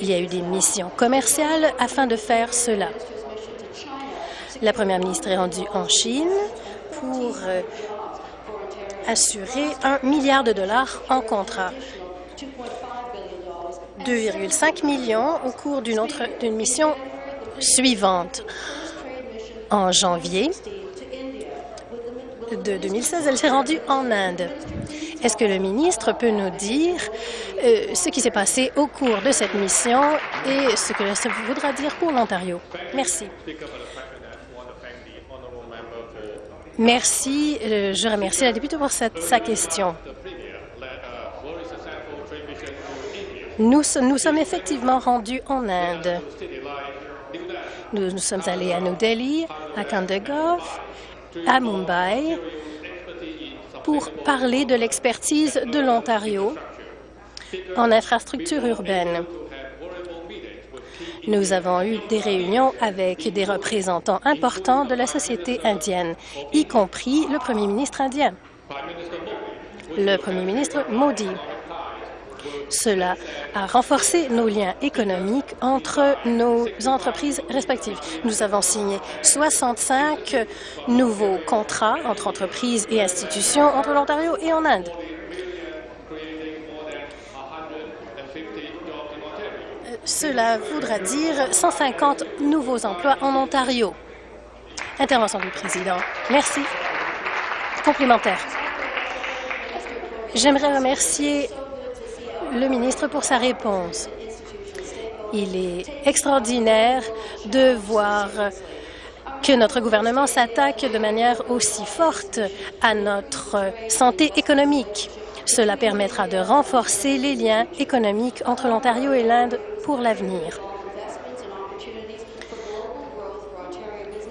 Il y a eu des missions commerciales afin de faire cela. La première ministre est rendue en Chine pour euh, assurer un milliard de dollars en contrat. 2,5 millions au cours d'une mission suivante. En janvier de 2016, elle s'est rendue en Inde. Est-ce que le ministre peut nous dire euh, ce qui s'est passé au cours de cette mission et ce que ça voudra dire pour l'Ontario? Merci. Merci. Euh, je remercie la députée pour sa question. Nous sommes effectivement rendus en Inde. Nous, nous sommes allés à New Delhi, à Kandagov, à Mumbai, pour parler de l'expertise de l'Ontario en infrastructure urbaine. Nous avons eu des réunions avec des représentants importants de la société indienne, y compris le premier ministre indien, le premier ministre Modi. Cela a renforcé nos liens économiques entre nos entreprises respectives. Nous avons signé 65 nouveaux contrats entre entreprises et institutions entre l'Ontario et en Inde. Cela voudra dire 150 nouveaux emplois en Ontario. Intervention du président. Merci. Complémentaire. J'aimerais remercier le ministre pour sa réponse. Il est extraordinaire de voir que notre gouvernement s'attaque de manière aussi forte à notre santé économique. Cela permettra de renforcer les liens économiques entre l'Ontario et l'Inde pour l'avenir.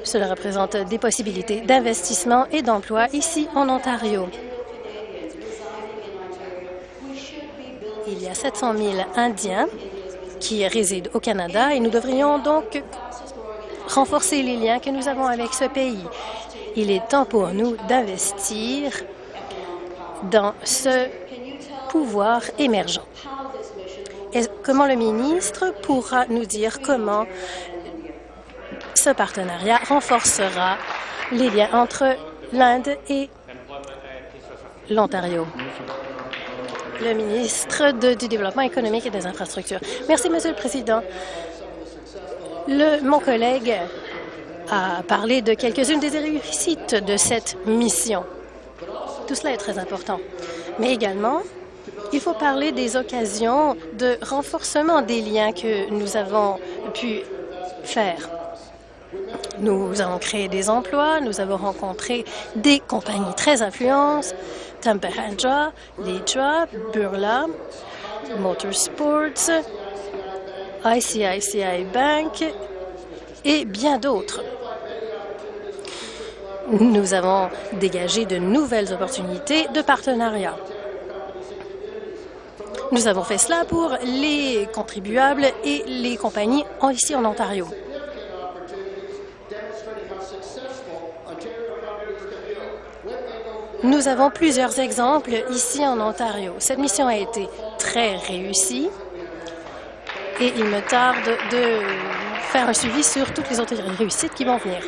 Cela représente des possibilités d'investissement et d'emploi ici en Ontario. Il y a 700 000 Indiens qui résident au Canada et nous devrions donc renforcer les liens que nous avons avec ce pays. Il est temps pour nous d'investir dans ce pouvoir émergent. Comment le ministre pourra nous dire comment ce partenariat renforcera les liens entre l'Inde et l'Ontario? Le ministre du Développement économique et des infrastructures. Merci, Monsieur le Président. Mon collègue a parlé de quelques-unes des réussites de cette mission. Tout cela est très important. Mais également, il faut parler des occasions de renforcement des liens que nous avons pu faire. Nous avons créé des emplois, nous avons rencontré des compagnies très influentes, Temperaja, Lidra, Burla, Motorsports, ICICI Bank et bien d'autres. Nous avons dégagé de nouvelles opportunités de partenariat. Nous avons fait cela pour les contribuables et les compagnies ici en Ontario. Nous avons plusieurs exemples ici en Ontario. Cette mission a été très réussie et il me tarde de faire un suivi sur toutes les autres réussites qui vont venir.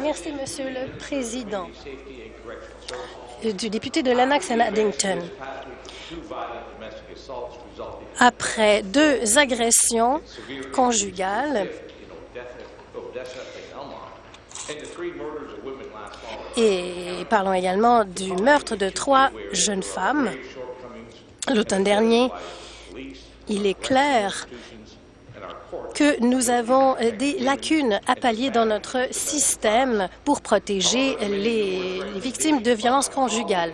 Merci, Monsieur le Président. Du député de Lennox and Addington. Après deux agressions conjugales et parlons également du meurtre de trois jeunes femmes l'automne dernier, il est clair que nous avons des lacunes à pallier dans notre système pour protéger les, victimes de violences conjugales.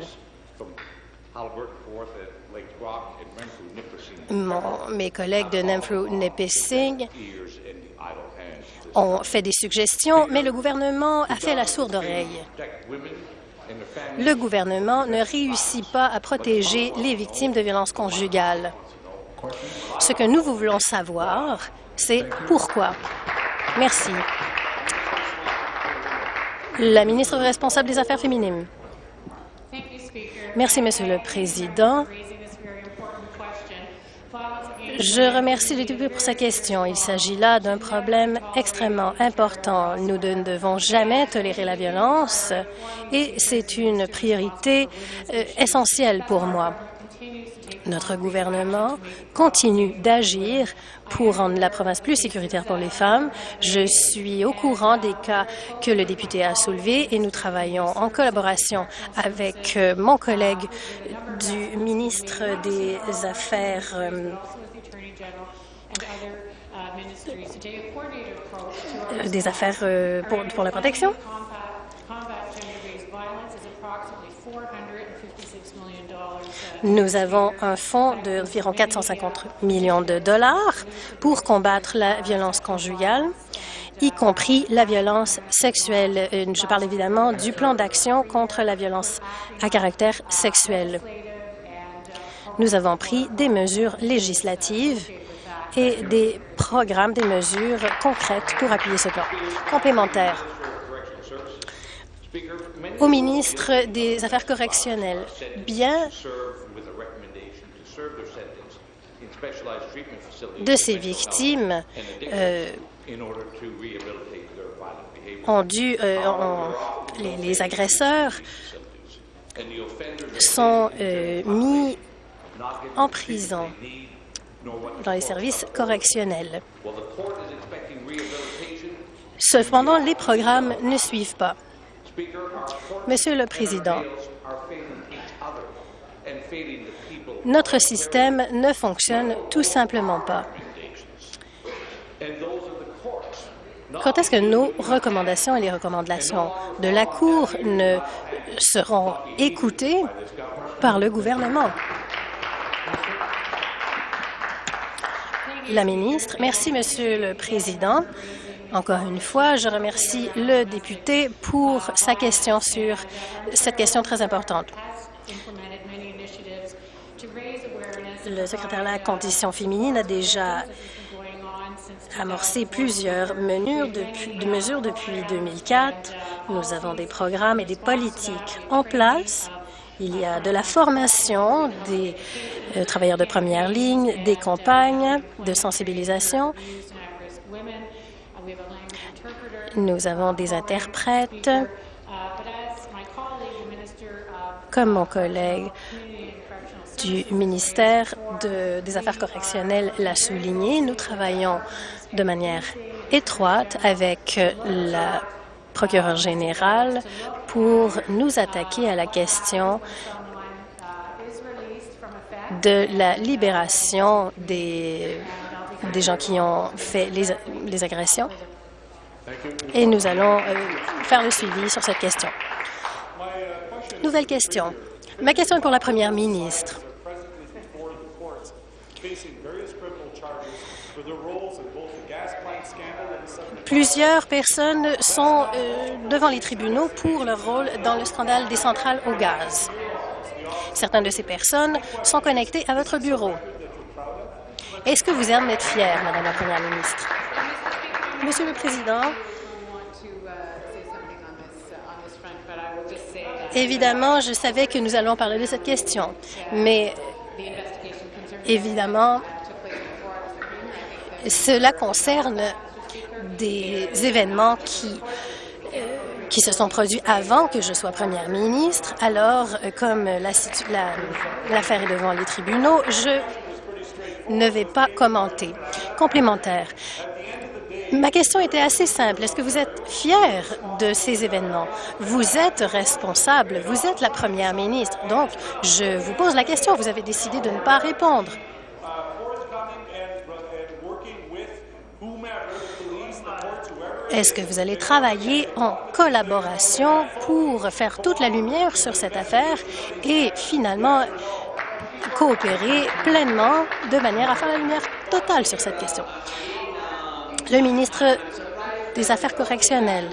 mes collègues de Nipissing ont fait des suggestions, mais le gouvernement a fait la sourde oreille. Le gouvernement ne réussit pas à protéger les victimes de violences conjugales. Ce que nous voulons savoir, c'est pourquoi. Merci. La ministre responsable des Affaires féminines. Merci, Monsieur le Président. Je remercie le député pour sa question. Il s'agit là d'un problème extrêmement important. Nous ne devons jamais tolérer la violence et c'est une priorité euh, essentielle pour moi. Notre gouvernement continue d'agir pour rendre la province plus sécuritaire pour les femmes. Je suis au courant des cas que le député a soulevés et nous travaillons en collaboration avec euh, mon collègue du ministre des Affaires euh, des affaires euh, pour, pour la protection. Nous avons un fonds d'environ 450 millions de dollars pour combattre la violence conjugale, y compris la violence sexuelle. Euh, je parle évidemment du plan d'action contre la violence à caractère sexuel. Nous avons pris des mesures législatives et des programmes, des mesures concrètes pour appuyer ce plan. Complémentaire au ministre des Affaires correctionnelles, bien de ces victimes euh, ont dû, euh, les, agresseurs sont euh, mis en prison dans les services correctionnels. Cependant, les programmes ne suivent pas. Monsieur le Président, notre système ne fonctionne tout simplement pas. Quand est-ce que nos recommandations et les recommandations de la Cour ne seront écoutées par le gouvernement? La ministre. Merci, Monsieur le Président. Encore une fois, je remercie le député pour sa question sur cette question très importante. Le secrétaire de la Condition féminine a déjà amorcé plusieurs mesures depuis, mesures depuis 2004. Nous avons des programmes et des politiques en place. Il y a de la formation des euh, travailleurs de première ligne, des campagnes de sensibilisation. Nous avons des interprètes. Comme mon collègue du ministère des Affaires correctionnelles l'a souligné, nous travaillons de manière étroite avec la procureure générale pour nous attaquer à la question de la libération des, gens qui ont fait les, les agressions. Et nous allons euh, faire le suivi sur cette question. Nouvelle question. Ma question est pour la première ministre. Plusieurs personnes sont euh, devant les tribunaux pour leur rôle dans le scandale des centrales au gaz. Certaines de ces personnes sont connectées à votre bureau. Est-ce que vous en êtes fière, Madame la Première ministre? Monsieur le Président, évidemment, je savais que nous allons parler de cette question, mais évidemment, cela concerne des événements qui, euh, qui se sont produits avant que je sois première ministre. Alors, euh, comme l'affaire la, est devant les tribunaux, je ne vais pas commenter. Complémentaire. Ma question était assez simple. Est-ce que vous êtes fier de ces événements? Vous êtes responsable, vous êtes la première ministre. Donc, je vous pose la question. Vous avez décidé de ne pas répondre. Est-ce que vous allez travailler en collaboration pour faire toute la lumière sur cette affaire et finalement coopérer pleinement de manière à faire la lumière totale sur cette question? Le ministre des Affaires correctionnelles.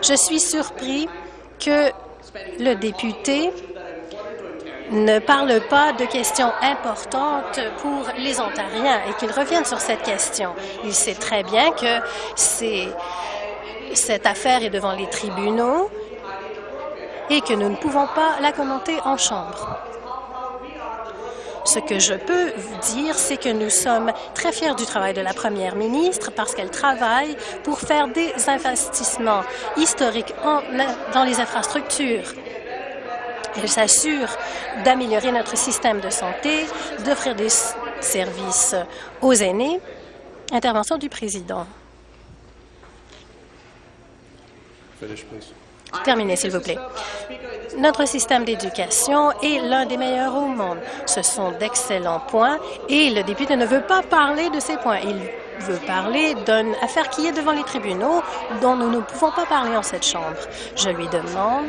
Je suis surpris que le député ne parle pas de questions importantes pour les Ontariens et qu'il revienne sur cette question. Il sait très bien que cette affaire est devant les tribunaux et que nous ne pouvons pas la commenter en Chambre. Ce que je peux vous dire, c'est que nous sommes très fiers du travail de la première ministre parce qu'elle travaille pour faire des investissements historiques dans les infrastructures elle s'assure d'améliorer notre système de santé, d'offrir des services aux aînés. Intervention du président. Terminez, s'il vous plaît. Notre système d'éducation est l'un des meilleurs au monde. Ce sont d'excellents points et le député ne veut pas parler de ces points. Il veut parler d'une affaire qui est devant les tribunaux dont nous ne pouvons pas parler en cette Chambre. Je lui demande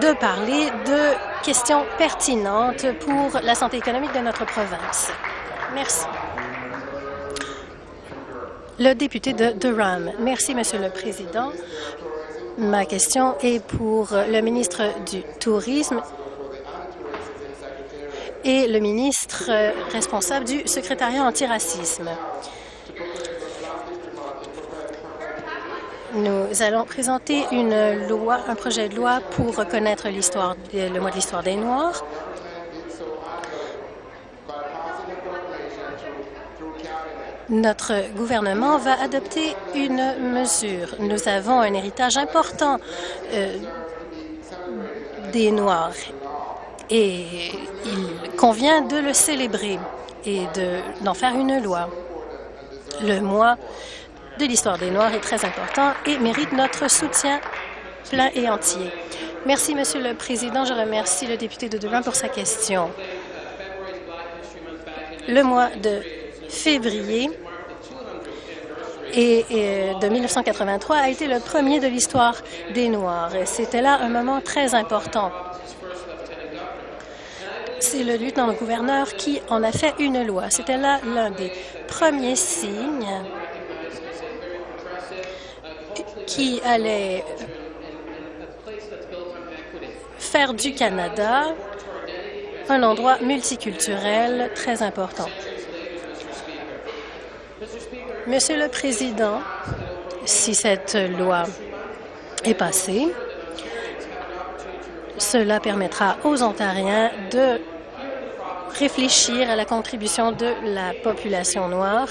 de parler de questions pertinentes pour la santé économique de notre province. Merci. Le député de Durham. Merci, Monsieur le Président. Ma question est pour le ministre du Tourisme et le ministre responsable du secrétariat antiracisme. Nous allons présenter une loi, un projet de loi pour reconnaître le mois de l'histoire des Noirs. Notre gouvernement va adopter une mesure. Nous avons un héritage important euh, des Noirs et il convient de le célébrer et d'en faire une loi. Le mois de l'histoire des Noirs est très important et mérite notre soutien plein et entier. Merci, Monsieur le Président. Je remercie le député de Durham pour sa question. Le mois de février et, de 1983 a été le premier de l'histoire des Noirs. C'était là un moment très important. C'est le lieutenant-gouverneur qui en a fait une loi. C'était là l'un des premiers signes qui allait faire du Canada un endroit multiculturel très important. Monsieur le Président, si cette loi est passée, cela permettra aux Ontariens de réfléchir à la contribution de la population noire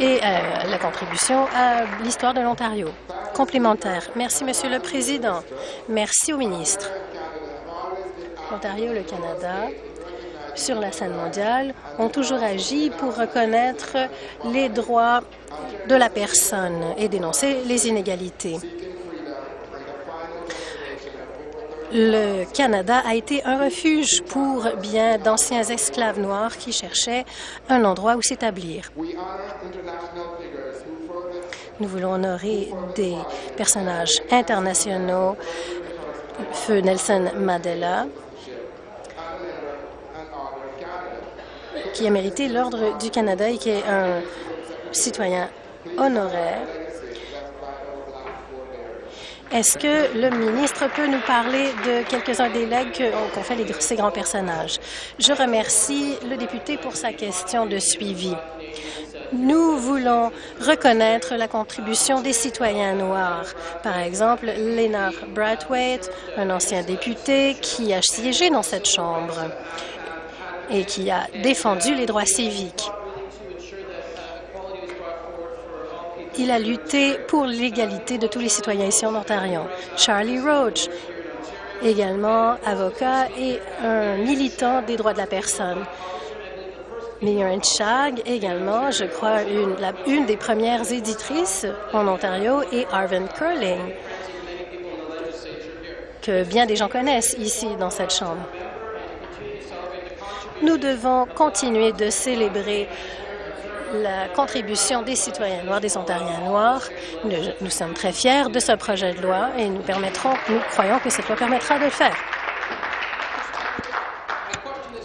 et à la contribution à l'histoire de l'Ontario. Complémentaire. Merci, Monsieur le Président. Merci au ministre. L'Ontario le Canada, sur la scène mondiale, ont toujours agi pour reconnaître les droits de la personne et dénoncer les inégalités. Le Canada a été un refuge pour bien d'anciens esclaves noirs qui cherchaient un endroit où s'établir. Nous voulons honorer des personnages internationaux, Feu Nelson Mandela, qui a mérité l'Ordre du Canada et qui est un citoyen honoraire. Est-ce que le ministre peut nous parler de quelques-uns des legs qu'ont fait ces grands personnages? Je remercie le député pour sa question de suivi. Nous voulons reconnaître la contribution des citoyens noirs. Par exemple, Lénard Brathwaite, un ancien député qui a siégé dans cette Chambre et qui a défendu les droits civiques. Il a lutté pour l'égalité de tous les citoyens ici en Ontario. Charlie Roach, également avocat et un militant des droits de la personne. Miriam Chag, également, je crois, une, une des premières éditrices en Ontario, et Arvin Curling, que bien des gens connaissent ici dans cette Chambre. Nous devons continuer de célébrer la contribution des citoyens noirs, des Ontariens noirs. Nous, sommes très fiers de ce projet de loi et nous permettrons, nous croyons que cette loi permettra de le faire.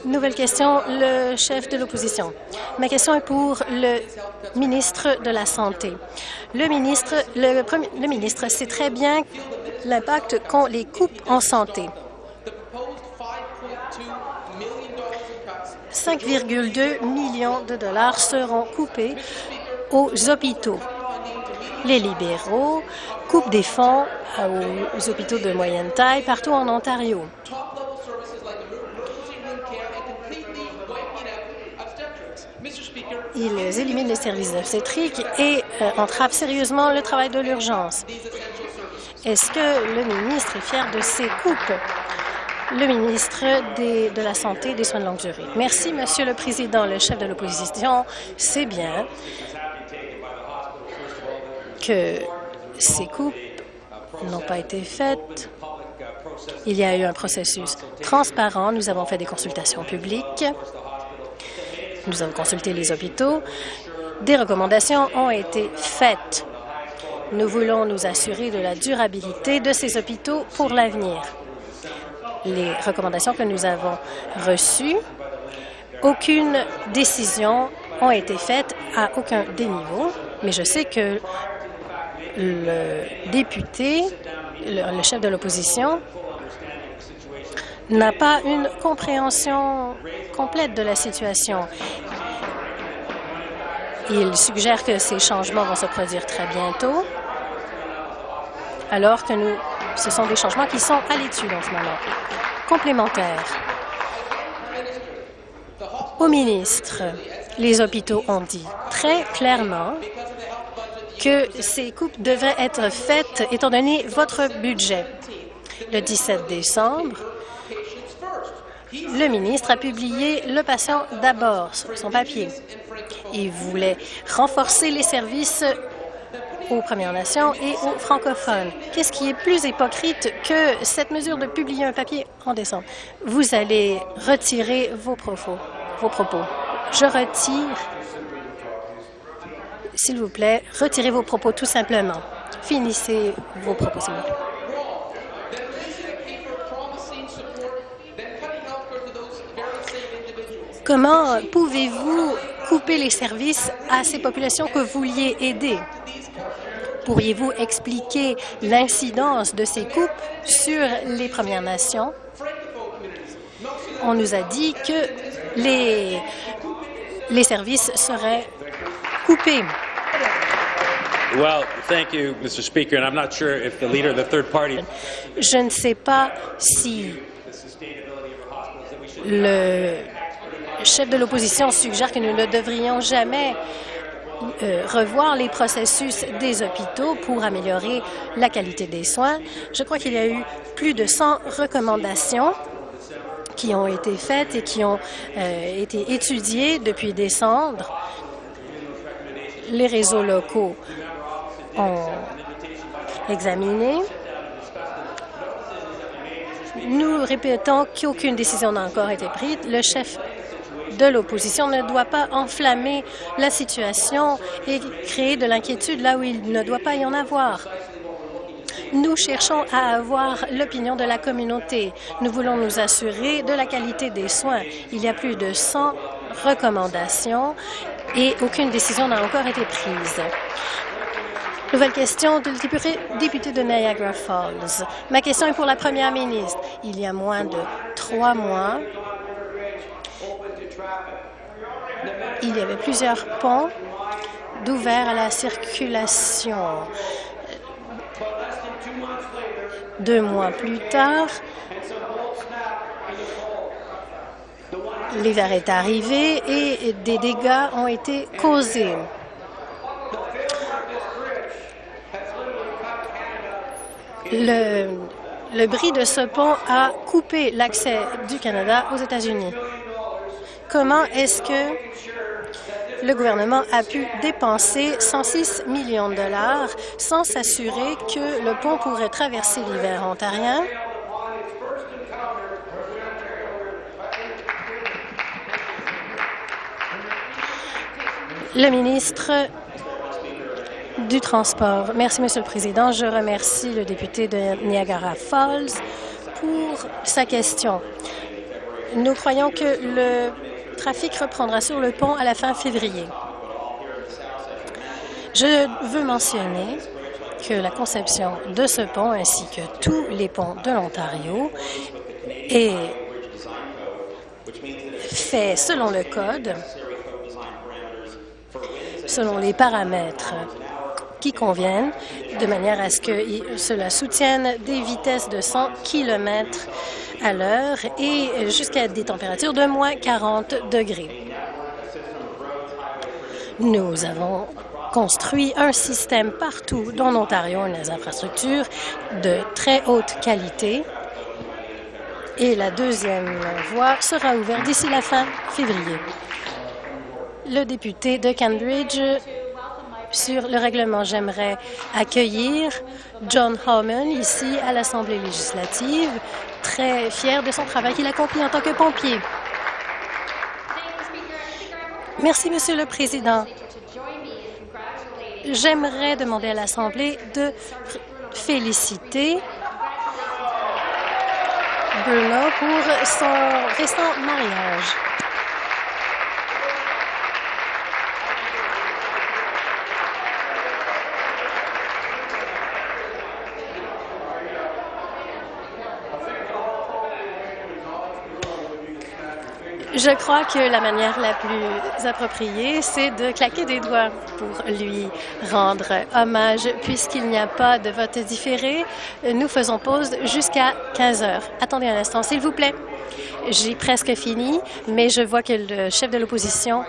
Nouvelle question, le chef de l'opposition. Ma question est pour le ministre de la Santé. Le ministre, le, le ministre sait très bien l'impact qu'ont les coupes en santé. 5,2 millions de dollars seront coupés aux hôpitaux. Les libéraux coupent des fonds aux hôpitaux de moyenne taille partout en Ontario. Ils éliminent les services obstétriques et euh, entravent sérieusement le travail de l'urgence. Est-ce que le ministre est fier de ces coupes? Le ministre de la Santé et des soins de longue durée. Merci, Monsieur le Président. Le chef de l'opposition sait bien que ces coupes n'ont pas été faites. Il y a eu un processus transparent. Nous avons fait des consultations publiques. Nous avons consulté les hôpitaux. Des recommandations ont été faites. Nous voulons nous assurer de la durabilité de ces hôpitaux pour l'avenir les recommandations que nous avons reçues, aucune décision n'a été faite à aucun des niveaux, mais je sais que le député, le, chef de l'opposition, n'a pas une compréhension complète de la situation. Il suggère que ces changements vont se produire très bientôt, alors que nous ce sont des changements qui sont à l'étude en ce moment. Complémentaire. Au ministre, les hôpitaux ont dit très clairement que ces coupes devraient être faites étant donné votre budget. Le 17 décembre, le ministre a publié Le patient d'abord sur son papier. Il voulait renforcer les services aux Premières Nations et aux francophones. Qu'est-ce qui est plus hypocrite que cette mesure de publier un papier en décembre? Vous allez retirer vos propos. Vos propos. Je retire. S'il vous plaît, retirez vos propos tout simplement. Finissez vos propos. Comment pouvez-vous couper les services à ces populations que vous vouliez aider? Pourriez-vous expliquer l'incidence de ces coupes sur les Premières Nations? On nous a dit que les, les services seraient coupés. Je ne sais pas si le chef de l'opposition suggère que nous ne devrions jamais euh, revoir les processus des hôpitaux pour améliorer la qualité des soins. Je crois qu'il y a eu plus de 100 recommandations qui ont été faites et qui ont euh, été étudiées depuis décembre. Les réseaux locaux ont examiné. Nous répétons qu'aucune décision n'a encore été prise. Le chef de l'opposition ne doit pas enflammer la situation et créer de l'inquiétude là où il ne doit pas y en avoir. Nous cherchons à avoir l'opinion de la communauté. Nous voulons nous assurer de la qualité des soins. Il y a plus de 100 recommandations et aucune décision n'a encore été prise. Nouvelle question du député de Niagara Falls. Ma question est pour la première ministre. Il y a moins de trois mois, il y avait plusieurs ponts d'ouverts à la circulation. Deux mois plus tard, l'hiver est arrivé et des dégâts ont été causés. Le, le bris de ce pont a coupé l'accès du Canada aux États-Unis. Comment est-ce que le gouvernement a pu dépenser 106 millions de dollars sans s'assurer que le pont pourrait traverser l'hiver ontarien? Le ministre du Transport. Merci, Monsieur le Président. Je remercie le député de Niagara Falls pour sa question. Nous croyons que le trafic reprendra sur le pont à la fin février. Je veux mentionner que la conception de ce pont ainsi que tous les ponts de l'Ontario est fait selon le code, selon les paramètres qui conviennent, de manière à ce que cela soutienne des vitesses de 100 km à l'heure et jusqu'à des températures de moins 40 degrés. Nous avons construit un système partout dans l'Ontario, les infrastructures de très haute qualité. Et la deuxième voie sera ouverte d'ici la fin février. Le député de Cambridge sur le règlement, j'aimerais accueillir John Homan ici à l'Assemblée législative très fier de son travail qu'il accomplit en tant que pompier. Merci, Monsieur le Président. J'aimerais demander à l'Assemblée de féliciter Bruno pour son récent mariage. Je crois que la manière la plus appropriée, c'est de claquer des doigts pour lui rendre hommage. Puisqu'il n'y a pas de vote différé, nous faisons pause jusqu'à 15 heures. Attendez un instant, s'il vous plaît. J'ai presque fini, mais je vois que le chef de l'opposition,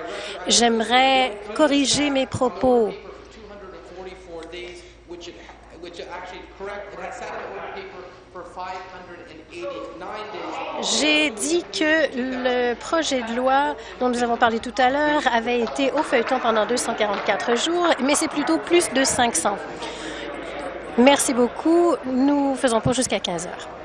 j'aimerais corriger mes propos. J'ai dit que le projet de loi dont nous avons parlé tout à l'heure avait été au feuilleton pendant 244 jours, mais c'est plutôt plus de 500. Merci beaucoup. Nous faisons pause jusqu'à 15 heures.